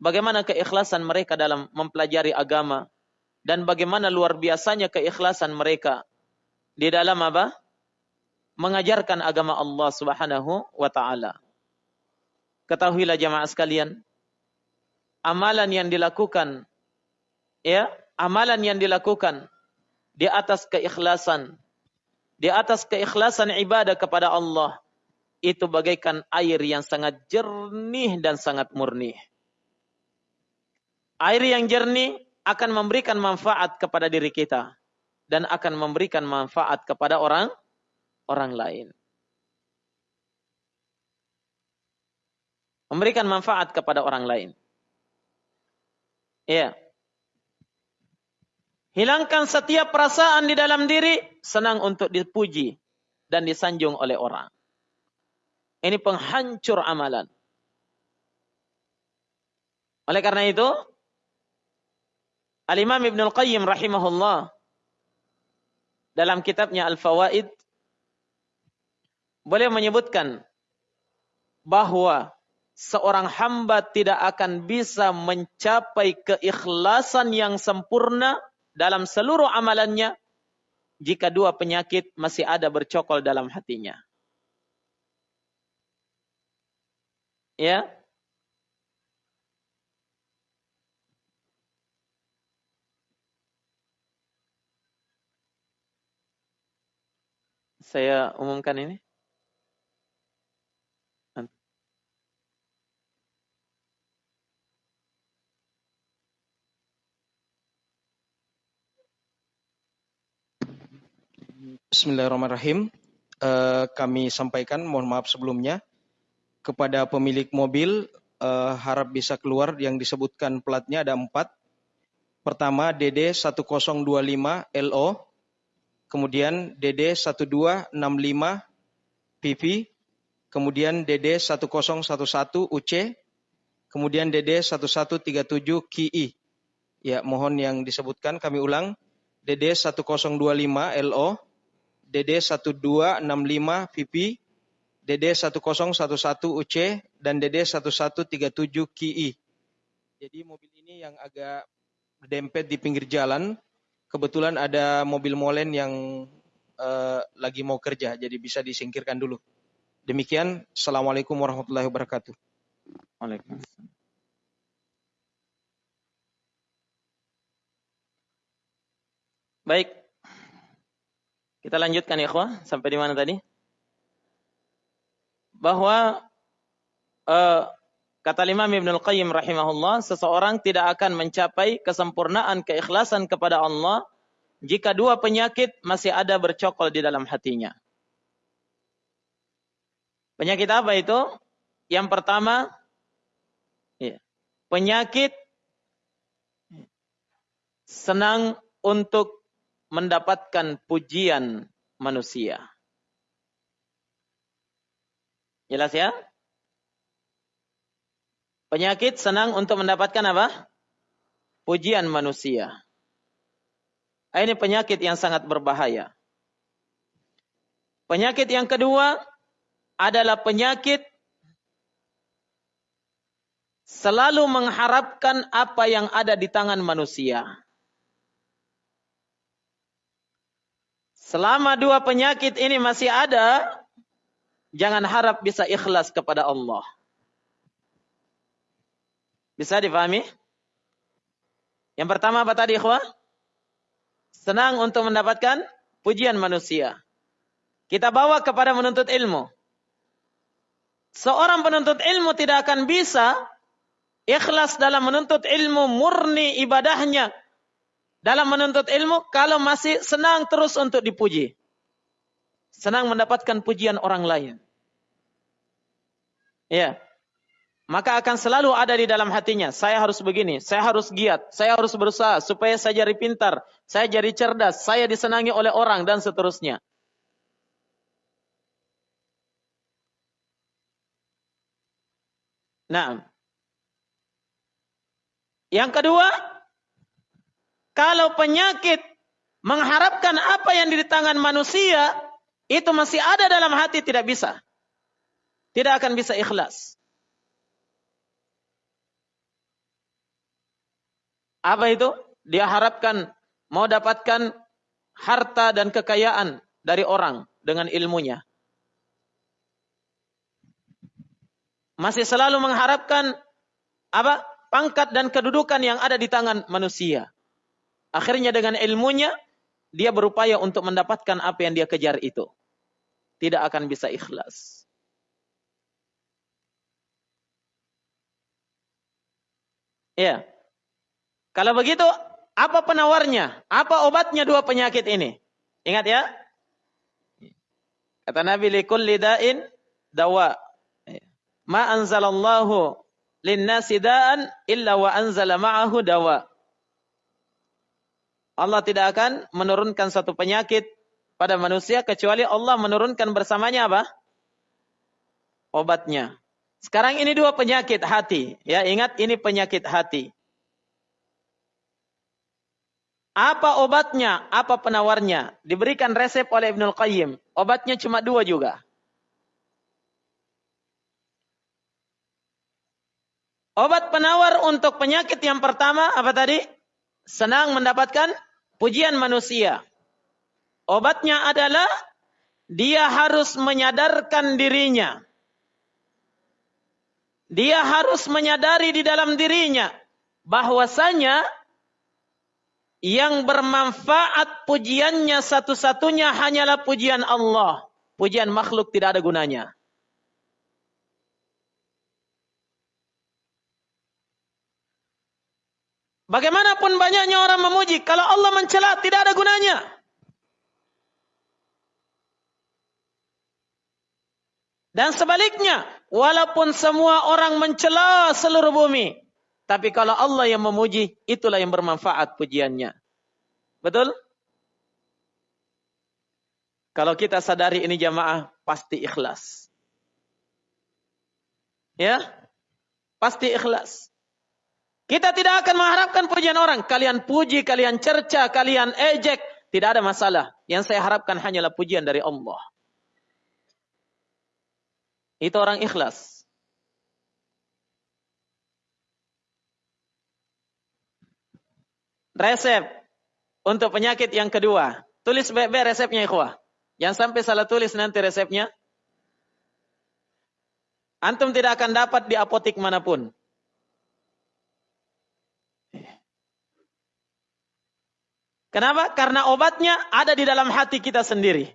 [SPEAKER 1] bagaimana keikhlasan mereka dalam mempelajari agama dan bagaimana luar biasanya keikhlasan mereka di dalam apa? Mengajarkan agama Allah Subhanahu wa taala. Ketahuilah jamaah sekalian, amalan yang dilakukan ya, amalan yang dilakukan di atas keikhlasan di atas keikhlasan ibadah kepada Allah itu bagaikan air yang sangat jernih dan sangat murni. Air yang jernih akan memberikan manfaat kepada diri kita dan akan memberikan manfaat kepada orang orang lain. Memberikan manfaat kepada orang lain. Iya. Hilangkan setiap perasaan di dalam diri, senang untuk dipuji dan disanjung oleh orang. Ini penghancur amalan. Oleh karena itu, Al-Imam Ibn Al-Qayyim rahimahullah dalam kitabnya Al-Fawaid boleh menyebutkan bahwa seorang hamba tidak akan bisa mencapai keikhlasan yang sempurna dalam seluruh amalannya jika dua penyakit masih ada bercokol dalam hatinya. Ya. Saya umumkan ini.
[SPEAKER 3] Bismillahirrahmanirrahim. Uh, kami sampaikan, mohon maaf sebelumnya, kepada pemilik mobil uh, harap bisa keluar yang disebutkan platnya ada empat. Pertama DD 1025 LO, kemudian DD 1265 PP, kemudian DD 1011 UC, kemudian DD 1137 KI. Ya, mohon yang disebutkan kami ulang. DD 1025 LO, DD 1265 VP, DD 1011 UC, dan DD 1137 KI. Jadi mobil ini yang agak dempet di pinggir jalan. Kebetulan ada mobil molen yang uh, lagi mau kerja, jadi bisa disingkirkan dulu. Demikian, Assalamualaikum warahmatullahi wabarakatuh. Waalaikumsalam.
[SPEAKER 1] Baik, kita lanjutkan ya ikhwah, sampai di mana tadi? Bahwa uh, kata Imam Ibnu Qayyim rahimahullah, seseorang tidak akan mencapai kesempurnaan keikhlasan kepada Allah jika dua penyakit masih ada bercokol di dalam hatinya. Penyakit apa itu? Yang pertama, ya, penyakit senang untuk mendapatkan pujian manusia. Jelas ya? Penyakit senang untuk mendapatkan apa? Pujian manusia. Ini penyakit yang sangat berbahaya. Penyakit yang kedua adalah penyakit selalu mengharapkan apa yang ada di tangan manusia. Selama dua penyakit ini masih ada, jangan harap bisa ikhlas kepada Allah. Bisa dipahami? Yang pertama apa tadi ikhwah? Senang untuk mendapatkan pujian manusia. Kita bawa kepada menuntut ilmu. Seorang penuntut ilmu tidak akan bisa ikhlas dalam menuntut ilmu murni ibadahnya dalam menuntut ilmu kalau masih senang terus untuk dipuji. Senang mendapatkan pujian orang lain. Ya. Maka akan selalu ada di dalam hatinya, saya harus begini, saya harus giat, saya harus berusaha supaya saya jadi pintar, saya jadi cerdas, saya disenangi oleh orang dan seterusnya. Nah, yang kedua, kalau penyakit mengharapkan apa yang di tangan manusia, itu masih ada dalam hati tidak bisa. Tidak akan bisa ikhlas. Apa itu? Dia harapkan mau dapatkan harta dan kekayaan dari orang dengan ilmunya. Masih selalu mengharapkan apa? pangkat dan kedudukan yang ada di tangan manusia. Akhirnya dengan ilmunya, dia berupaya untuk mendapatkan apa yang dia kejar itu. Tidak akan bisa ikhlas. Ya. Kalau begitu, apa penawarnya? Apa obatnya dua penyakit ini? Ingat ya. Kata Nabi likulli da'in dawa. Ma anzalallahu linnasi da'an illa wa anzala ma'ahu dawa. Allah tidak akan menurunkan satu penyakit pada manusia kecuali Allah menurunkan bersamanya apa? Obatnya. Sekarang ini dua penyakit hati. Ya, ingat ini penyakit hati. Apa obatnya? Apa penawarnya? Diberikan resep oleh Ibnul Qayyim. Obatnya cuma dua juga. Obat penawar untuk penyakit yang pertama apa tadi? Senang mendapatkan pujian manusia. Obatnya adalah dia harus menyadarkan dirinya. Dia harus menyadari di dalam dirinya bahwasanya yang bermanfaat pujiannya satu-satunya hanyalah pujian Allah. Pujian makhluk tidak ada gunanya. Bagaimanapun banyaknya orang memuji, kalau Allah mencela tidak ada gunanya. Dan sebaliknya, walaupun semua orang mencela seluruh bumi, tapi kalau Allah yang memuji, itulah yang bermanfaat pujiannya. Betul? Kalau kita sadari ini jamaah, pasti ikhlas. Ya? Pasti ikhlas. Kita tidak akan mengharapkan pujian orang. Kalian puji, kalian cerca, kalian ejek. Tidak ada masalah. Yang saya harapkan hanyalah pujian dari Allah. Itu orang ikhlas. Resep untuk penyakit yang kedua. Tulis baik-baik resepnya ikhwah. Yang sampai salah tulis nanti resepnya. Antum tidak akan dapat di apotik mana pun. Kenapa? Karena obatnya ada di dalam hati kita sendiri.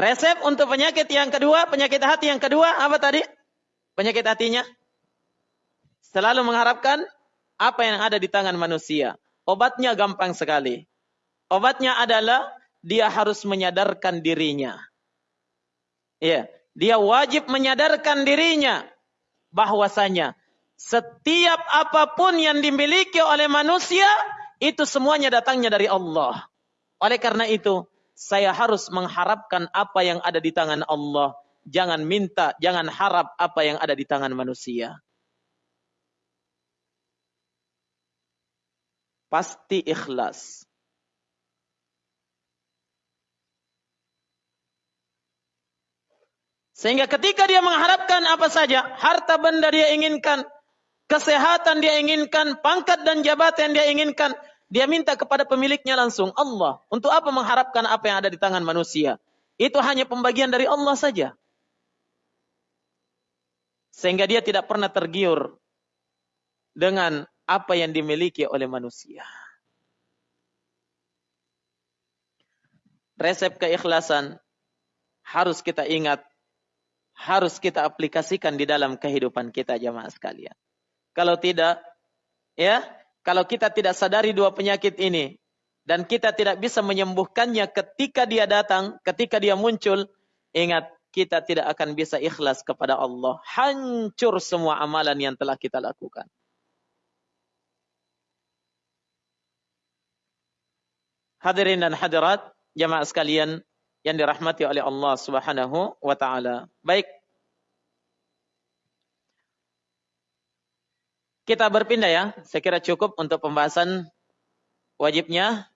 [SPEAKER 1] Resep untuk penyakit yang kedua, penyakit hati yang kedua, apa tadi? Penyakit hatinya? Selalu mengharapkan apa yang ada di tangan manusia. Obatnya gampang sekali. Obatnya adalah dia harus menyadarkan dirinya. Ya, dia wajib menyadarkan dirinya bahwasanya setiap apa pun yang dimiliki oleh manusia, itu semuanya datangnya dari Allah. Oleh karena itu, saya harus mengharapkan apa yang ada di tangan Allah. Jangan minta, jangan harap apa yang ada di tangan manusia. Pasti ikhlas. Sehingga ketika dia mengharapkan apa saja, harta benda dia inginkan, kesehatan dia inginkan, pangkat dan jabatan dia inginkan, dia minta kepada pemiliknya langsung Allah. Untuk apa mengharapkan apa yang ada di tangan manusia? itu hanya pembagian dari Allah saja. Sehingga dia tidak pernah tergiur dengan apa yang dimiliki oleh manusia. Resep keikhlasan harus kita ingat, harus kita aplikasikan di dalam kehidupan kita jamaah sekalian. Kalau tidak, ya, kalau kita tidak sadari dua penyakit ini dan kita tidak bisa menyembuhkannya ketika dia datang, ketika dia muncul, ingat kita tidak akan bisa ikhlas kepada Allah. Hancur semua amalan yang telah kita lakukan. Hadirin dan hadirat, jamaah sekalian yang dirahmati oleh Allah Subhanahu wa taala. Baik. Kita berpindah ya. Saya kira cukup untuk pembahasan wajibnya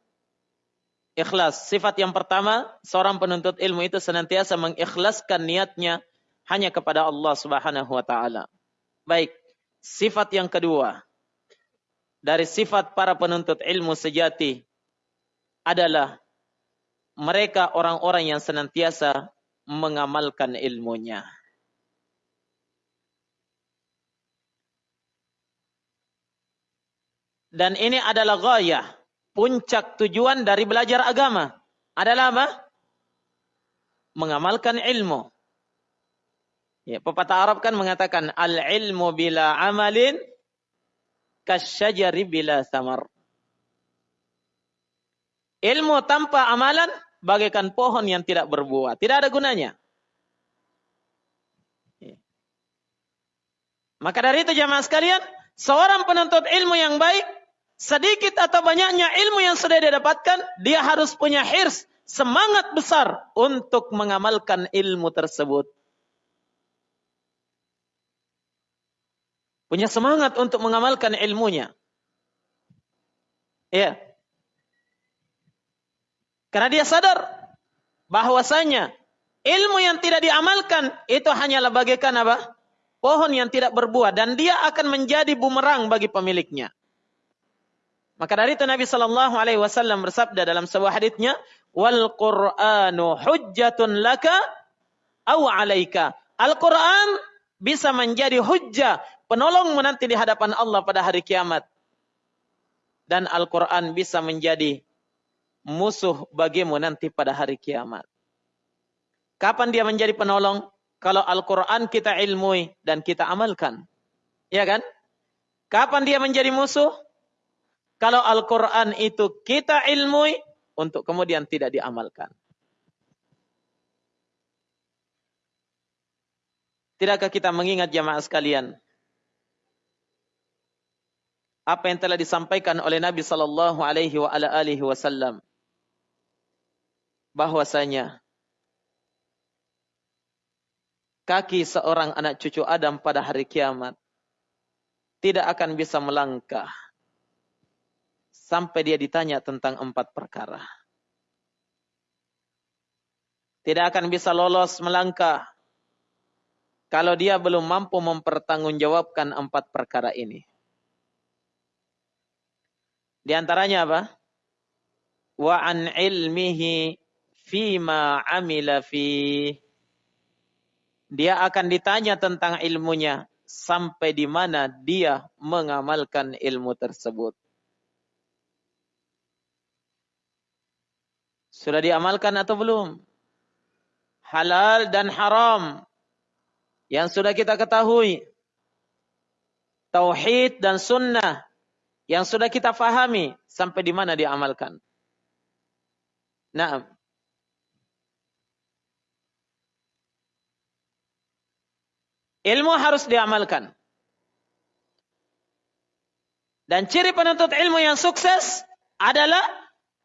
[SPEAKER 1] ikhlas. Sifat yang pertama, seorang penuntut ilmu itu senantiasa mengikhlaskan niatnya hanya kepada Allah Subhanahu wa taala. Baik. Sifat yang kedua dari sifat para penuntut ilmu sejati adalah mereka orang-orang yang senantiasa mengamalkan ilmunya. Dan ini adalah gaya, puncak tujuan dari belajar agama. Adalah apa? Mengamalkan ilmu. Ya, pepatah Arab kan mengatakan al-ilmu bila amalin kasyajari bila samar. Ilmu tanpa amalan bagaikan pohon yang tidak berbuah. Tidak ada gunanya. Maka dari itu jamaah sekalian, seorang penuntut ilmu yang baik, sedikit atau banyaknya ilmu yang sudah dia dapatkan, dia harus punya hirs, semangat besar untuk mengamalkan ilmu tersebut. Punya semangat untuk mengamalkan ilmunya. Ya. Karena dia sadar bahwasanya ilmu yang tidak diamalkan itu hanyalah bagaikan apa? Pohon yang tidak berbuah dan dia akan menjadi bumerang bagi pemiliknya. Maka dari itu Nabi Shallallahu Alaihi Wasallam bersabda dalam sebuah haditsnya, "Wal Quranu hujjatun laka aw alaika." Al Quran bisa menjadi hujjah, penolong menanti di hadapan Allah pada hari kiamat. Dan Al Quran bisa menjadi musuh bagimu nanti pada hari kiamat. Kapan dia menjadi penolong? Kalau Al-Quran kita ilmui dan kita amalkan. Ya kan? Kapan dia menjadi musuh? Kalau Al-Quran itu kita ilmui untuk kemudian tidak diamalkan. Tidakkah kita mengingat jamaah sekalian? Apa yang telah disampaikan oleh Nabi sallallahu alaihi wasallam bahwasanya kaki seorang anak cucu Adam pada hari kiamat tidak akan bisa melangkah sampai dia ditanya tentang empat perkara. Tidak akan bisa lolos melangkah kalau dia belum mampu mempertanggungjawabkan empat perkara ini. Di antaranya apa? Wa an ilmihi fima amila fi dia akan ditanya tentang ilmunya sampai di mana dia mengamalkan ilmu tersebut. Sudah diamalkan atau belum? Halal dan haram yang sudah kita ketahui. Tauhid dan sunnah yang sudah kita fahami sampai di mana diamalkan. Nah, Ilmu harus diamalkan. Dan ciri penuntut ilmu yang sukses adalah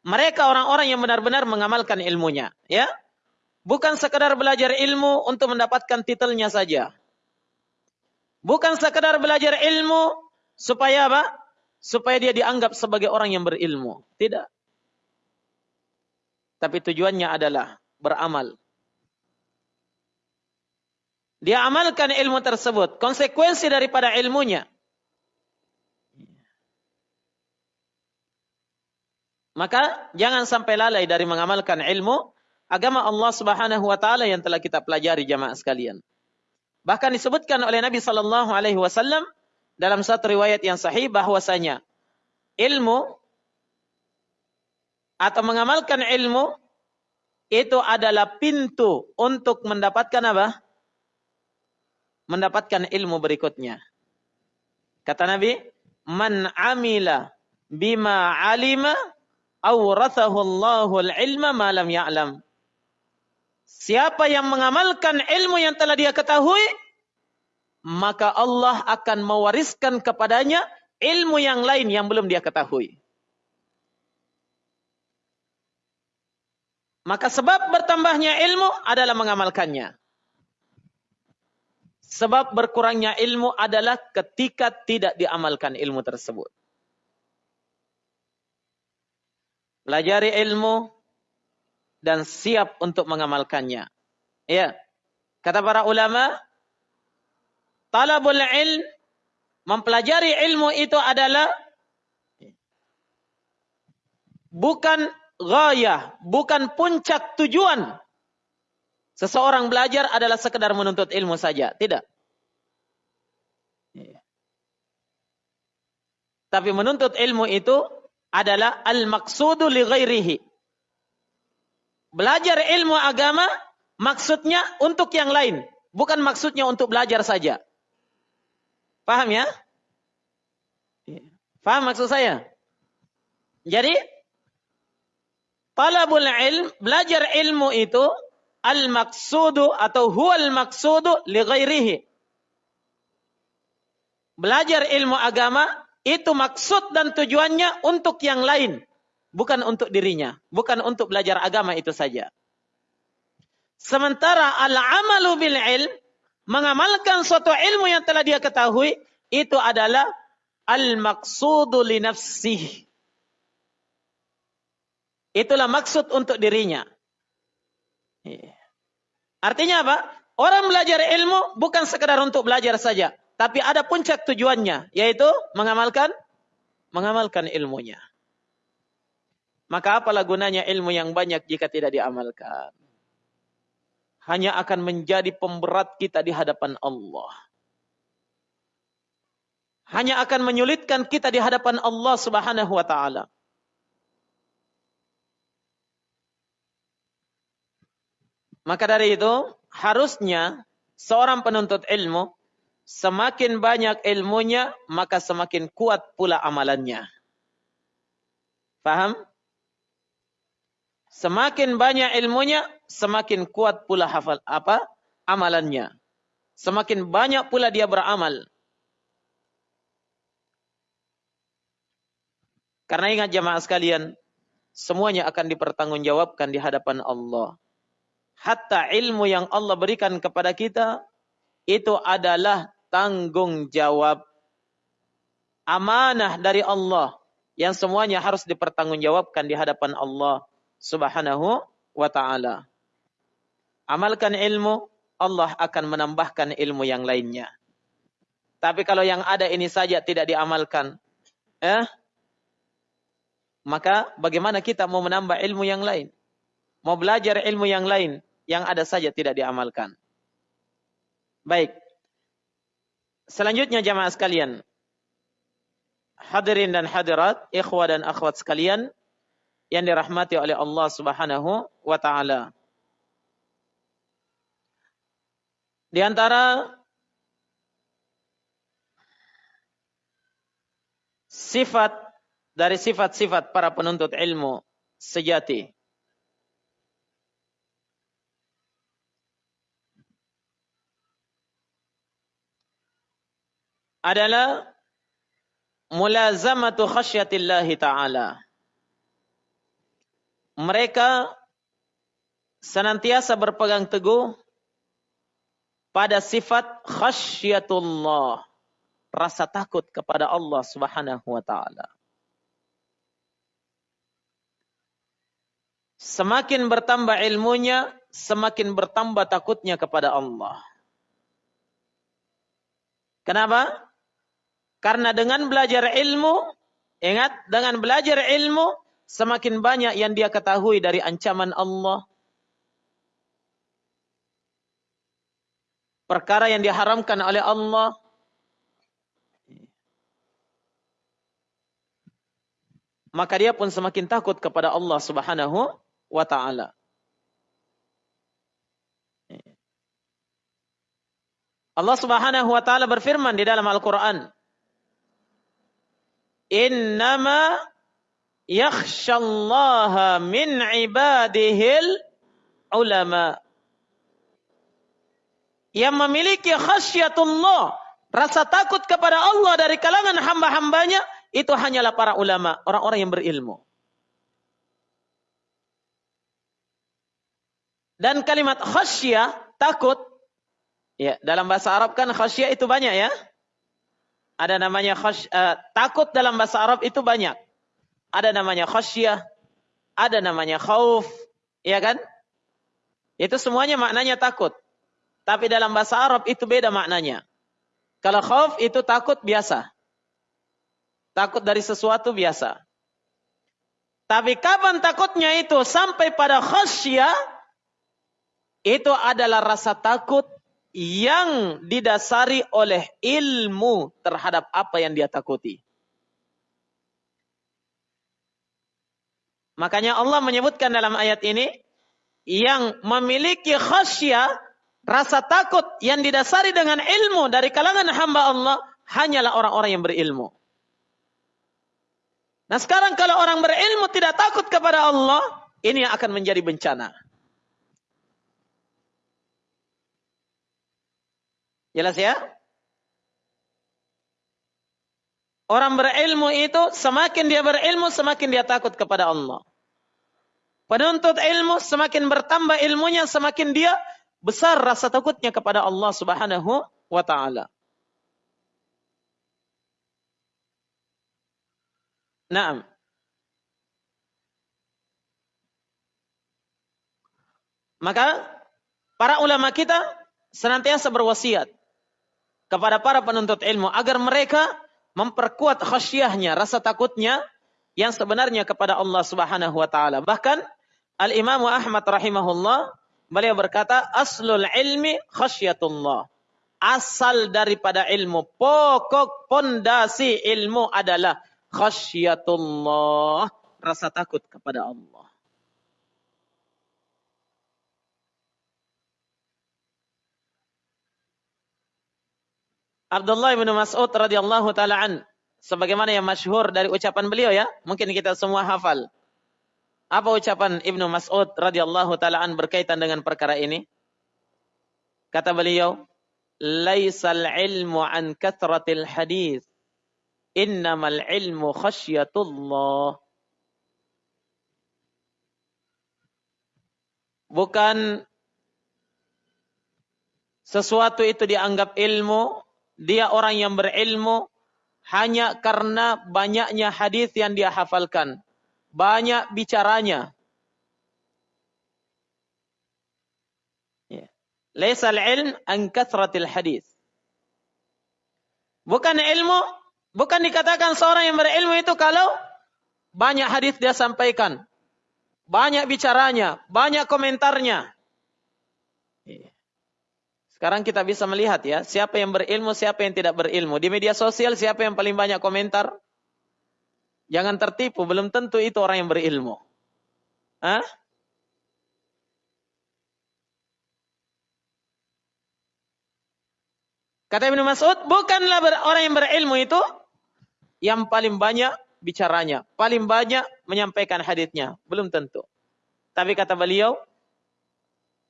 [SPEAKER 1] mereka orang-orang yang benar-benar mengamalkan ilmunya, ya. Bukan sekedar belajar ilmu untuk mendapatkan titelnya saja. Bukan sekedar belajar ilmu supaya apa? Supaya dia dianggap sebagai orang yang berilmu. Tidak. Tapi tujuannya adalah beramal dia amalkan ilmu tersebut. Konsekuensi daripada ilmunya. Maka jangan sampai lalai dari mengamalkan ilmu. agama Allah Subhanahu wa taala yang telah kita pelajari jamaah sekalian. Bahkan disebutkan oleh Nabi sallallahu alaihi wasallam dalam satu riwayat yang sahih bahwasanya ilmu atau mengamalkan ilmu itu adalah pintu untuk mendapatkan apa? Mendapatkan ilmu berikutnya. Kata Nabi, "Man amila bima alima awrathahu ilma ma lam ya'lam." Siapa yang mengamalkan ilmu yang telah dia ketahui, maka Allah akan mewariskan kepadanya ilmu yang lain yang belum dia ketahui. Maka sebab bertambahnya ilmu adalah mengamalkannya. Sebab berkurangnya ilmu adalah ketika tidak diamalkan ilmu tersebut. Pelajari ilmu dan siap untuk mengamalkannya. Ya. Kata para ulama, talabul ilm mempelajari ilmu itu adalah bukan gaya, bukan puncak tujuan. Seseorang belajar adalah sekedar menuntut ilmu saja, tidak. Tapi menuntut ilmu itu adalah al-maqsudu li ghairihi. Belajar ilmu agama maksudnya untuk yang lain, bukan maksudnya untuk belajar saja. Paham ya? Paham maksud saya? Jadi, talabul ilm, belajar ilmu itu al-maqsudu atau huwal maqsudu li ghairihi. Belajar ilmu agama itu maksud dan tujuannya untuk yang lain, bukan untuk dirinya, bukan untuk belajar agama itu saja. Sementara al-amalu bil ilm mengamalkan suatu ilmu yang telah dia ketahui itu adalah al-maqsudu li. Itulah maksud untuk dirinya. Iya. Artinya apa? Orang belajar ilmu bukan sekedar untuk belajar saja, tapi ada puncak tujuannya, yaitu mengamalkan mengamalkan ilmunya. Maka apalah gunanya ilmu yang banyak jika tidak diamalkan? hanya akan menjadi pemberat kita di hadapan Allah. Hanya akan menyulitkan kita di hadapan Allah Subhanahu wa taala. Maka dari itu, harusnya seorang penuntut ilmu semakin banyak ilmunya, maka semakin kuat pula amalannya. Faham? Semakin banyak ilmunya, semakin kuat pula hafal apa? amalannya. Semakin banyak pula dia beramal. Karena ingat jamaah sekalian, semuanya akan dipertanggungjawabkan di hadapan Allah. Hatta ilmu yang Allah berikan kepada kita, itu adalah tanggung jawab amanah dari Allah yang semuanya harus dipertanggungjawabkan di hadapan Allah Subhanahu wa taala. Amalkan ilmu, Allah akan menambahkan ilmu yang lainnya. Tapi kalau yang ada ini saja tidak diamalkan, eh, maka bagaimana kita mau menambah ilmu yang lain? Mau belajar ilmu yang lain yang ada saja tidak diamalkan. Baik. Selanjutnya jamaah sekalian. Hadirin dan hadirat, ikhwah dan akhwat sekalian, yang dirahmati oleh Allah Subhanahu wa taala. Di antara sifat dari sifat-sifat para penuntut ilmu sejati adalah mulazamatu khasyatillahi ta'ala mereka senantiasa berpegang teguh pada sifat khasyatullah, rasa takut kepada Allah Subhanahu wa taala. Semakin bertambah ilmunya, semakin bertambah takutnya kepada Allah. Kenapa? Karena dengan belajar ilmu, ingat dengan belajar ilmu semakin banyak yang dia ketahui dari ancaman Allah. Perkara yang diharamkan oleh Allah. Maka dia pun semakin takut kepada Allah Subhanahu wa taala. Allah Subhanahu wa taala berfirman di dalam Al-Qur'an "Innama yakhshallaha min ibadihil ulama." Yang memiliki khasyatullah, rasa takut kepada Allah dari kalangan hamba-hambanya, itu hanyalah para ulama, orang-orang yang berilmu. Dan kalimat khasyah, takut, Ya, dalam bahasa Arab kan khasyah itu banyak ya. Ada namanya khasy, uh, takut dalam bahasa Arab itu banyak. Ada namanya khasyah, ada namanya khauf, ya kan? Itu semuanya maknanya takut. Tapi dalam bahasa Arab itu beda maknanya. Kalau khauf itu takut biasa. Takut dari sesuatu biasa. Tapi kapan takutnya itu sampai pada khasyah, itu adalah rasa takut yang didasari oleh ilmu terhadap apa yang dia takuti. Makanya Allah menyebutkan dalam ayat ini yang memiliki khasyah, rasa takut yang didasari dengan ilmu dari kalangan hamba Allah hanyalah orang-orang yang berilmu. Nah sekarang kalau orang berilmu tidak takut kepada Allah, ini yang akan menjadi bencana. Jelas ya? Orang berilmu itu semakin dia berilmu semakin dia takut kepada Allah. Penuntut ilmu semakin bertambah ilmunya semakin dia besar rasa takutnya kepada Allah Subhanahu wa taala. Naam. Maka para ulama kita senantiasa berwasiat kepada para penuntut ilmu agar mereka memperkuat khasyahnya, rasa takutnya yang sebenarnya kepada Allah Subhanahu wa taala. Bahkan Al-Imam Ahmad rahimahullah beliau berkata aslul ilmi khasyatullah. Asal daripada ilmu, pokok pondasi ilmu adalah khasyatullah, rasa takut kepada Allah. Abdullah bin Mas'ud radhiyallahu taala an sebagaimana yang masyhur dari ucapan beliau ya, mungkin kita semua hafal. Apa ucapan Ibnu Mas'ud radhiyallahu taala an berkaitan dengan perkara ini? Kata beliau, "Laisal ilmu an kathratil hadis, innamal ilmu khasyatullah." Bukan sesuatu itu dianggap ilmu dia orang yang berilmu hanya karena banyaknya hadis yang dia hafalkan. Banyak bicaranya. Ya. Laisal ilm an kathratil hadis. Bukan ilmu, bukan dikatakan seorang yang berilmu itu kalau banyak hadis dia sampaikan. Banyak bicaranya, banyak komentarnya. Sekarang kita bisa melihat ya, siapa yang berilmu, siapa yang tidak berilmu. Di media sosial siapa yang paling banyak komentar? Jangan tertipu, belum tentu itu orang yang berilmu. Hah? Kata Ibnu Mas'ud, bukanlah orang yang berilmu itu yang paling banyak bicaranya, paling banyak menyampaikan hadisnya, belum tentu. Tapi kata beliau,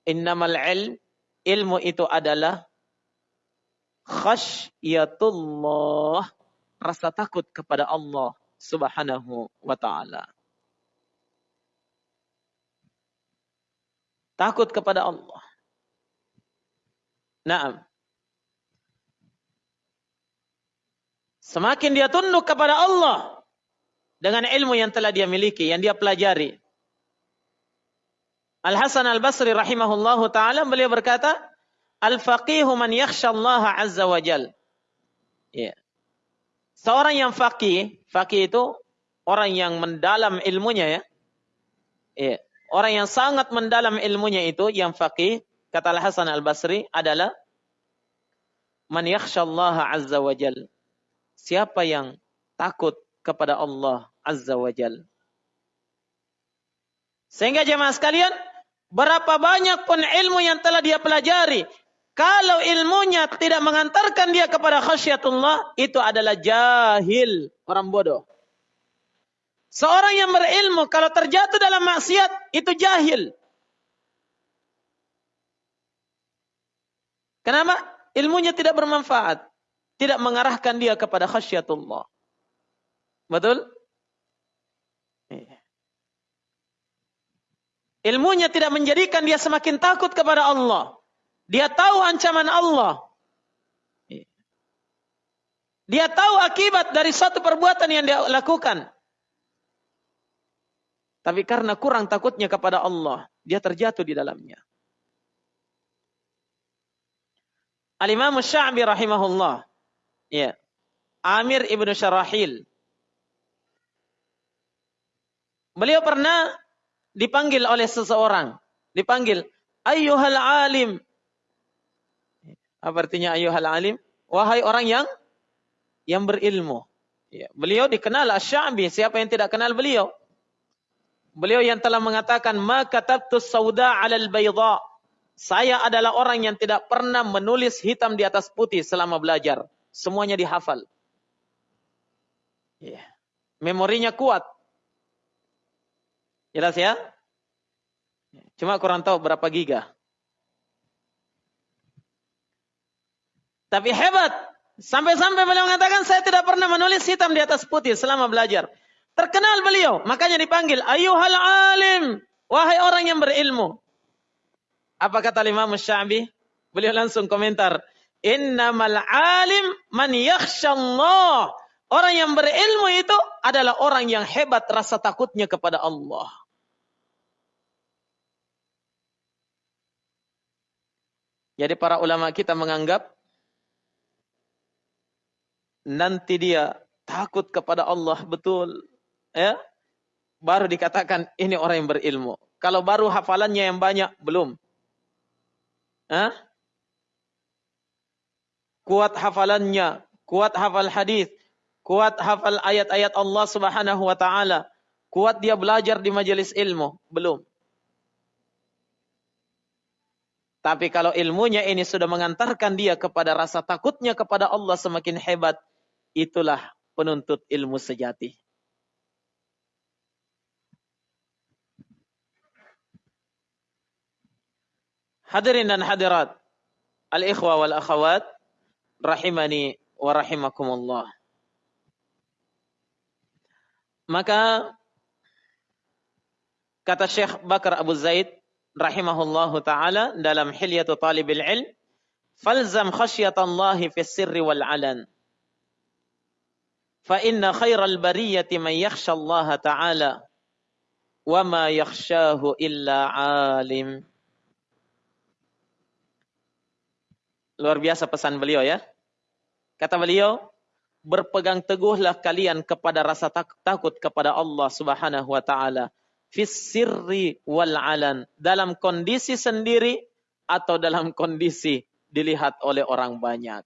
[SPEAKER 1] innamal ilm ilmu itu adalah khasyatullah, rasa takut kepada Allah Subhanahu wa taala. Takut kepada Allah. Naam. Semakin dia tunduk kepada Allah dengan ilmu yang telah dia miliki, yang dia pelajari, Al Hasan Al Basri rahimahullahu taala beliau berkata, Al faqihu man Allah azza wa jal. Ya. Seorang yang faqih, faqih itu orang yang mendalam ilmunya ya. Ya. Orang yang sangat mendalam ilmunya itu yang faqih, kata Al Hasan Al Basri adalah man yakhshallaha azza wa jal. Siapa yang takut kepada Allah azza wa jal. Sehingga jemaah sekalian, berapa banyak pun ilmu yang telah dia pelajari, kalau ilmunya tidak mengantarkan dia kepada khasyatullah, itu adalah jahil, orang bodoh. Seorang yang berilmu kalau terjatuh dalam maksiat, itu jahil. Kenapa? Ilmunya tidak bermanfaat. Tidak mengarahkan dia kepada khasyatullah. Betul? Ilmunya tidak menjadikan dia semakin takut kepada Allah. Dia tahu ancaman Allah. Dia tahu akibat dari suatu perbuatan yang dia lakukan. Tapi karena kurang takutnya kepada Allah, dia terjatuh di dalamnya. Al-Imam Sya'bi rahimahullah. Ya. Amir ibnu Syarahil. Beliau pernah dipanggil oleh seseorang. Dipanggil, Ayyuhal alim. Apa artinya ayyuhal alim? Wahai orang yang yang berilmu. Ya. Beliau dikenal Asy-Sya'bi. Siapa yang tidak kenal beliau? Beliau yang telah mengatakan, "Maka katabtu sauda 'alal bayda." Saya adalah orang yang tidak pernah menulis hitam di atas putih selama belajar. Semuanya dihafal. Yeah. Memorinya kuat. Jelas ya? Cuma kurang tahu berapa giga. Tapi hebat. Sampai-sampai beliau mengatakan saya tidak pernah menulis hitam di atas putih selama belajar. Terkenal beliau. Makanya dipanggil. Ayuhal alim. Wahai orang yang berilmu. Apa kata Imam? Beliau langsung komentar, "Innamal alim man yakhshallah." Orang yang berilmu itu adalah orang yang hebat rasa takutnya kepada Allah. Jadi para ulama kita menganggap nanti dia takut kepada Allah betul, ya. Baru dikatakan ini orang yang berilmu. Kalau baru hafalannya yang banyak belum. Hah? Kuat hafalannya, kuat hafal hadis, kuat hafal ayat-ayat Allah Subhanahu wa taala, kuat dia belajar di majelis ilmu, belum. Tapi kalau ilmunya ini sudah mengantarkan dia kepada rasa takutnya kepada Allah semakin hebat, itulah penuntut ilmu sejati. Hadirin dan hadirat, al-ikhwa wal akhawat, rahimani wa rahimakumullah. Maka kata Syekh Bakar Abu Zaid rahimahullahu taala dalam Hilyatu Talibil Ilm, "Falzam khasyatallahi fis sirri wal alan." Fa inna khairal bariyati man yakhsha Allah ta'ala wa ma yakhshahu illa alim. Luar biasa pesan beliau ya. Kata beliau, berpegang teguhlah kalian kepada rasa takut kepada Allah Subhanahu wa taala fis sirri wal alan dalam kondisi sendiri atau dalam kondisi dilihat oleh orang banyak.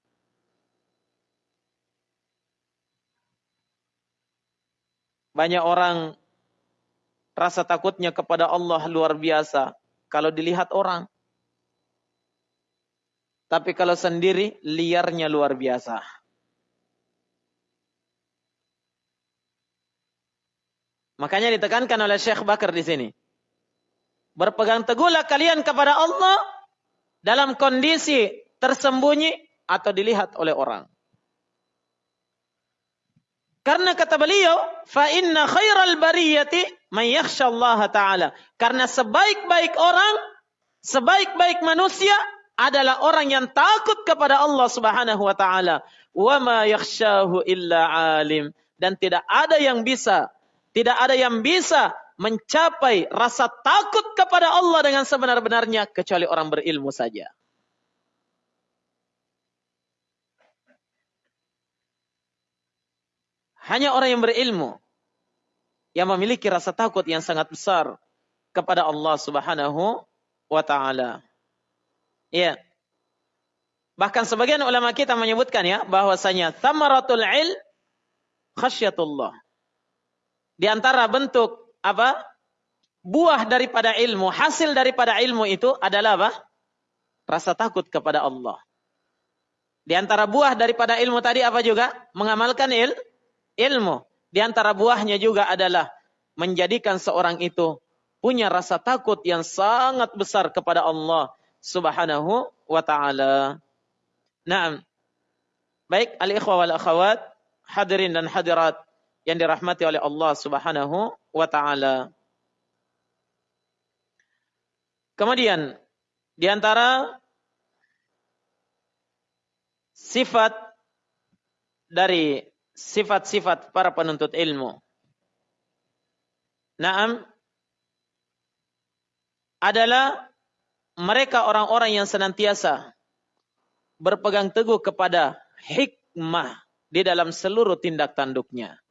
[SPEAKER 1] Banyak orang rasa takutnya kepada Allah luar biasa kalau dilihat orang. Tapi kalau sendiri, liarnya luar biasa. Makanya ditekankan oleh Syekh Bakar di sini. Berpegang teguhlah kalian kepada Allah dalam kondisi tersembunyi atau dilihat oleh orang. Karena kata beliau, fa inna khairal bariyati man Allah taala. Karena sebaik-baik orang, sebaik-baik manusia adalah orang yang takut kepada Allah Subhanahu wa taala. Wa ma illa alim dan tidak ada yang bisa tidak ada yang bisa mencapai rasa takut kepada Allah dengan sebenar-benarnya kecuali orang berilmu saja. Hanya orang yang berilmu yang memiliki rasa takut yang sangat besar kepada Allah Subhanahu wa taala. Ya. Bahkan sebagian ulama kita menyebutkan ya bahwasanya thamaratul il khasyatullah. Di antara bentuk apa? Buah daripada ilmu, hasil daripada ilmu itu adalah apa? Rasa takut kepada Allah. Di antara buah daripada ilmu tadi apa juga? Mengamalkan il, ilmu. Di antara buahnya juga adalah menjadikan seorang itu punya rasa takut yang sangat besar kepada Allah Subhanahu wa taala. Naam. Baik al-ikhwah wal akhawat, hadirin dan hadirat yang dirahmati oleh Allah Subhanahu wa taala. Kemudian di antara sifat dari sifat-sifat para penuntut ilmu. Naam adalah mereka orang-orang yang senantiasa berpegang teguh kepada hikmah di dalam seluruh tindak tanduknya.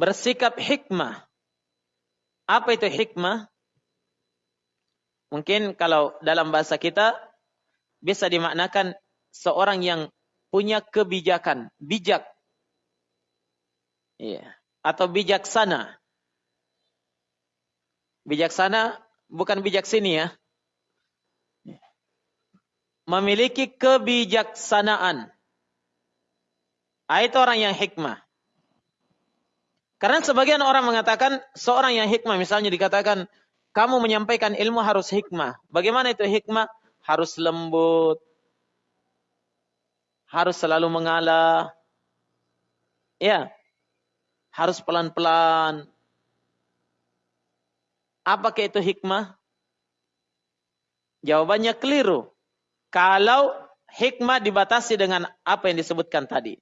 [SPEAKER 1] Bersikap hikmah. Apa itu hikmah? Mungkin kalau dalam bahasa kita bisa dimaknakan seorang yang punya kebijakan, bijak. Iya. Atau bijaksana. Bijaksana bukan bijak sini ya. Memiliki kebijaksanaan. Itu orang yang hikmah. Karena sebagian orang mengatakan seorang yang hikmah misalnya dikatakan kamu menyampaikan ilmu harus hikmah. Bagaimana itu hikmah? harus lembut, harus selalu mengalah, ya, harus pelan-pelan. Apakah itu hikmah? Jawabannya keliru. Kalau hikmah dibatasi dengan apa yang disebutkan tadi.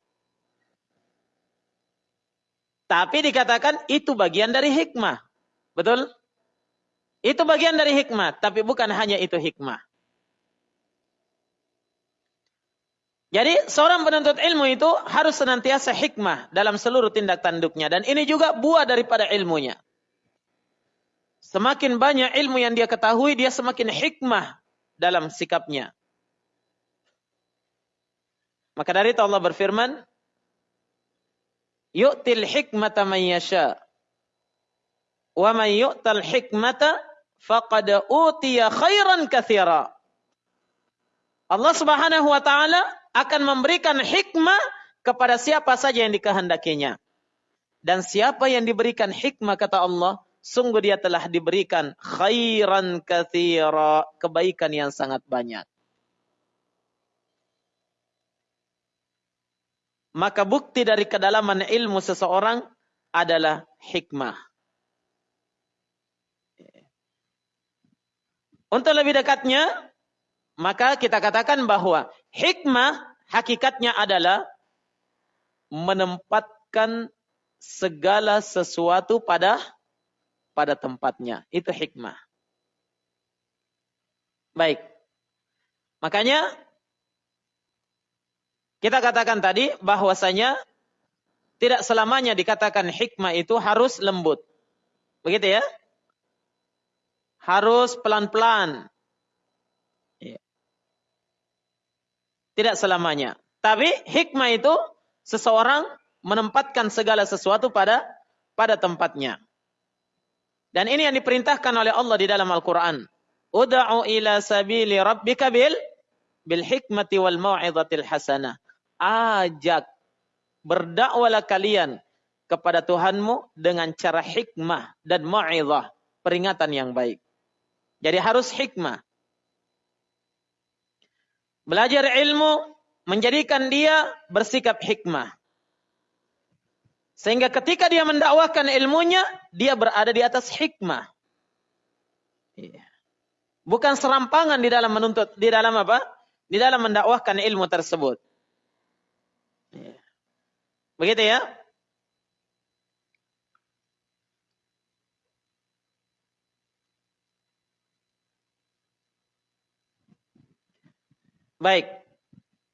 [SPEAKER 1] Tapi dikatakan itu bagian dari hikmah. Betul? Itu bagian dari hikmah, tapi bukan hanya itu hikmah. Jadi seorang penuntut ilmu itu harus senantiasa hikmah dalam seluruh tindak tanduknya. Dan ini juga buah daripada ilmunya. Semakin banyak ilmu yang dia ketahui, dia semakin hikmah dalam sikapnya. Maka dari itu Allah berfirman, Yu'til hikmata man yasha. Wa man yu'tal hikmata faqad utiya khairan kathira. Allah subhanahu wa ta'ala akan memberikan hikmah kepada siapa saja yang dikehendakinya. Dan siapa yang diberikan hikmah kata Allah, sungguh dia telah diberikan khairan kathira, kebaikan yang sangat banyak. Maka bukti dari kedalaman ilmu seseorang adalah hikmah. Untuk lebih dekatnya, maka kita katakan bahwa hikmah hakikatnya adalah menempatkan segala sesuatu pada pada tempatnya. Itu hikmah. Baik. Makanya kita katakan tadi bahwasanya tidak selamanya dikatakan hikmah itu harus lembut. Begitu ya? Harus pelan-pelan. Tidak selamanya. Tapi hikmah itu seseorang menempatkan segala sesuatu pada pada tempatnya. Dan ini yang diperintahkan oleh Allah di dalam Al-Quran. Uda'u ila sabili rabbika bil, bil hikmati wal mau'izatil hasanah. Ajak, berdakwalah kalian kepada Tuhanmu dengan cara hikmah dan mau'izah. Peringatan yang baik. Jadi harus hikmah. Belajar ilmu menjadikan dia bersikap hikmah. Sehingga ketika dia mendakwahkan ilmunya, dia berada di atas hikmah. Iya. Bukan serampangan di dalam menuntut, di dalam apa? Di dalam mendakwahkan ilmu tersebut. Begitu ya? Baik.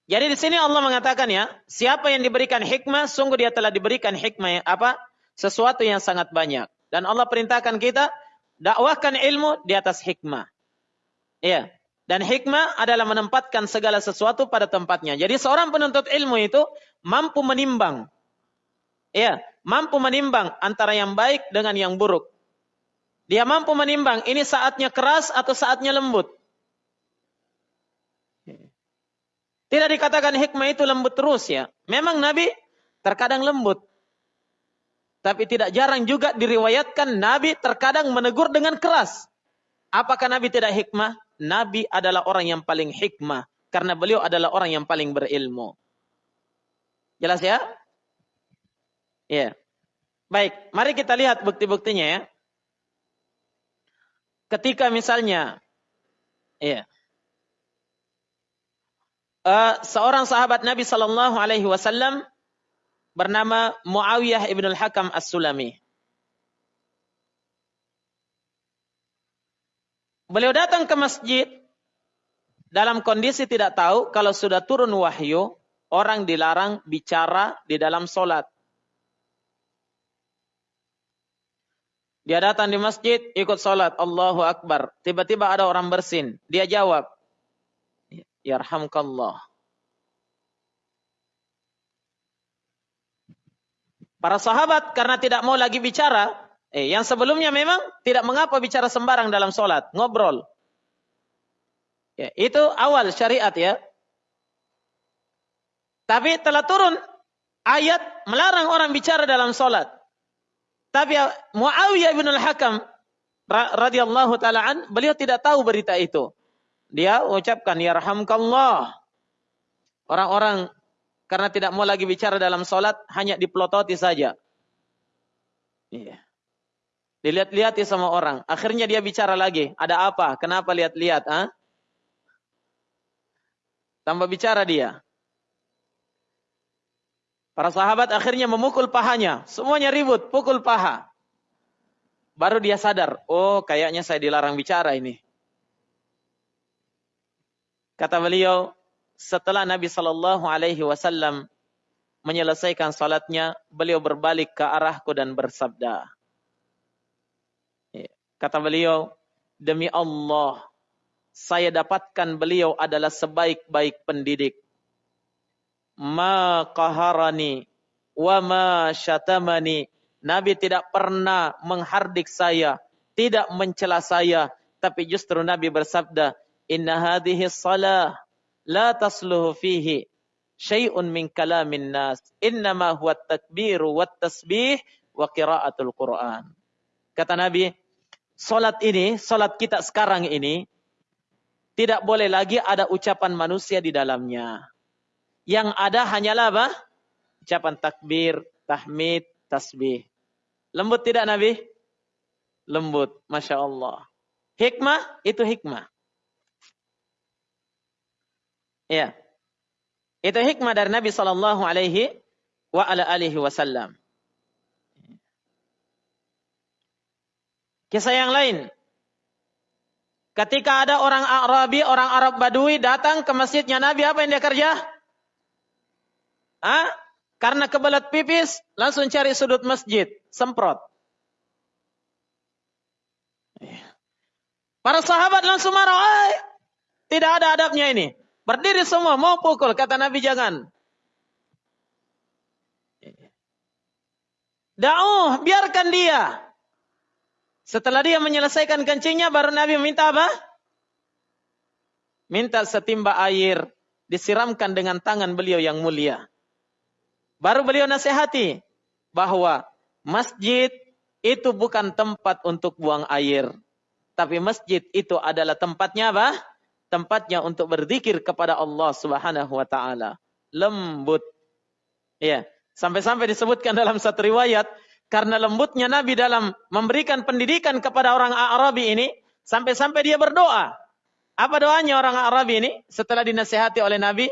[SPEAKER 1] Jadi di sini Allah mengatakan ya, siapa yang diberikan hikmah, sungguh dia telah diberikan hikmah yang apa? Sesuatu yang sangat banyak. Dan Allah perintahkan kita dakwahkan ilmu di atas hikmah. Iya. Dan hikmah adalah menempatkan segala sesuatu pada tempatnya. Jadi seorang penuntut ilmu itu mampu menimbang. Ya, mampu menimbang antara yang baik dengan yang buruk. Dia mampu menimbang ini saatnya keras atau saatnya lembut. Tidak dikatakan hikmah itu lembut terus ya. Memang Nabi terkadang lembut. Tapi tidak jarang juga diriwayatkan Nabi terkadang menegur dengan keras. Apakah Nabi tidak hikmah? Nabi adalah orang yang paling hikmah. Karena beliau adalah orang yang paling berilmu. Jelas ya? Ya. Baik, mari kita lihat bukti-buktinya ya. Ketika misalnya ya. Uh, seorang sahabat Nabi sallallahu alaihi wasallam bernama Muawiyah ibn al-Hakam As-Sulami. Beliau datang ke masjid dalam kondisi tidak tahu kalau sudah turun wahyu, orang dilarang bicara di dalam solat. Dia datang di masjid, ikut solat, Allahu Akbar. Tiba-tiba ada orang bersin. Dia jawab, Yarhamkallah. Para sahabat karena tidak mau lagi bicara, eh, yang sebelumnya memang tidak mengapa bicara sembarang dalam sholat, ngobrol. Ya, itu awal syariat ya. Tapi telah turun ayat melarang orang bicara dalam sholat. Tapi Muawiyah bin al-Hakam radhiyallahu taalaan beliau tidak tahu berita itu. Dia ucapkan ya rahamkallah. Orang-orang karena tidak mau lagi bicara dalam solat, hanya dipelototi saja. Iya. Dilihat-lihat sama orang. Akhirnya dia bicara lagi. Ada apa? Kenapa lihat-lihat? Ah? Tambah bicara dia. Para sahabat akhirnya memukul pahanya. Semuanya ribut, pukul paha. Baru dia sadar, oh kayaknya saya dilarang bicara ini. Kata beliau, setelah Nabi Shallallahu Alaihi Wasallam menyelesaikan salatnya, beliau berbalik ke arahku dan bersabda, ya, kata beliau, demi Allah, saya dapatkan beliau adalah sebaik-baik pendidik. Ma qaharani wa ma syatamani. Nabi tidak pernah menghardik saya, tidak mencela saya, tapi justru Nabi bersabda, "Inna hadhihi salah la tasluhu fihi syai'un min kalamin nas innama huwa takbiru wat tasbih wa qiraatul Quran. Kata Nabi, salat ini, salat kita sekarang ini tidak boleh lagi ada ucapan manusia di dalamnya. Yang ada hanyalah apa? Ucapan takbir, tahmid, tasbih. Lembut tidak Nabi? Lembut, Masya Allah. Hikmah, itu hikmah. Ya. Itu hikmah dari Nabi sallallahu alaihi wa ala alihi wasallam. Kisah yang lain. Ketika ada orang Arabi, orang Arab Badui datang ke masjidnya Nabi, apa yang dia kerja? Ah, karena kebelet pipis, langsung cari sudut masjid, semprot. Para sahabat langsung marah, tidak ada adabnya ini. Berdiri semua, mau pukul. Kata Nabi jangan. Da'uh, biarkan dia. Setelah dia menyelesaikan kencingnya, baru Nabi minta apa? Minta setimba air, disiramkan dengan tangan beliau yang mulia. Baru beliau nasihati bahwa masjid itu bukan tempat untuk buang air. Tapi masjid itu adalah tempatnya apa? tempatnya untuk berzikir kepada Allah Subhanahu wa taala. Lembut. Ya, sampai-sampai disebutkan dalam satu riwayat karena lembutnya Nabi dalam memberikan pendidikan kepada orang Arabi ini sampai-sampai dia berdoa. Apa doanya orang Arabi ini setelah dinasihati oleh Nabi?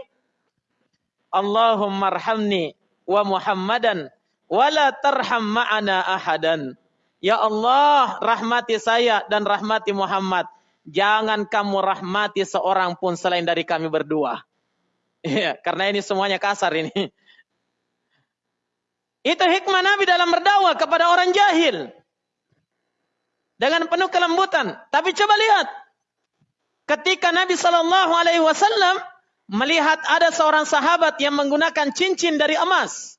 [SPEAKER 1] Allahumma arhamni wa Muhammadan wala tarham ma'ana ahadan. Ya Allah, rahmati saya dan rahmati Muhammad jangan kamu rahmati seorang pun selain dari kami berdua. Ya, karena ini semuanya kasar ini. Itu hikmah Nabi dalam berdakwah kepada orang jahil. Dengan penuh kelembutan. Tapi coba lihat. ketika Nabi Shallallahu Alaihi Wasallam melihat ada seorang sahabat yang menggunakan cincin dari emas.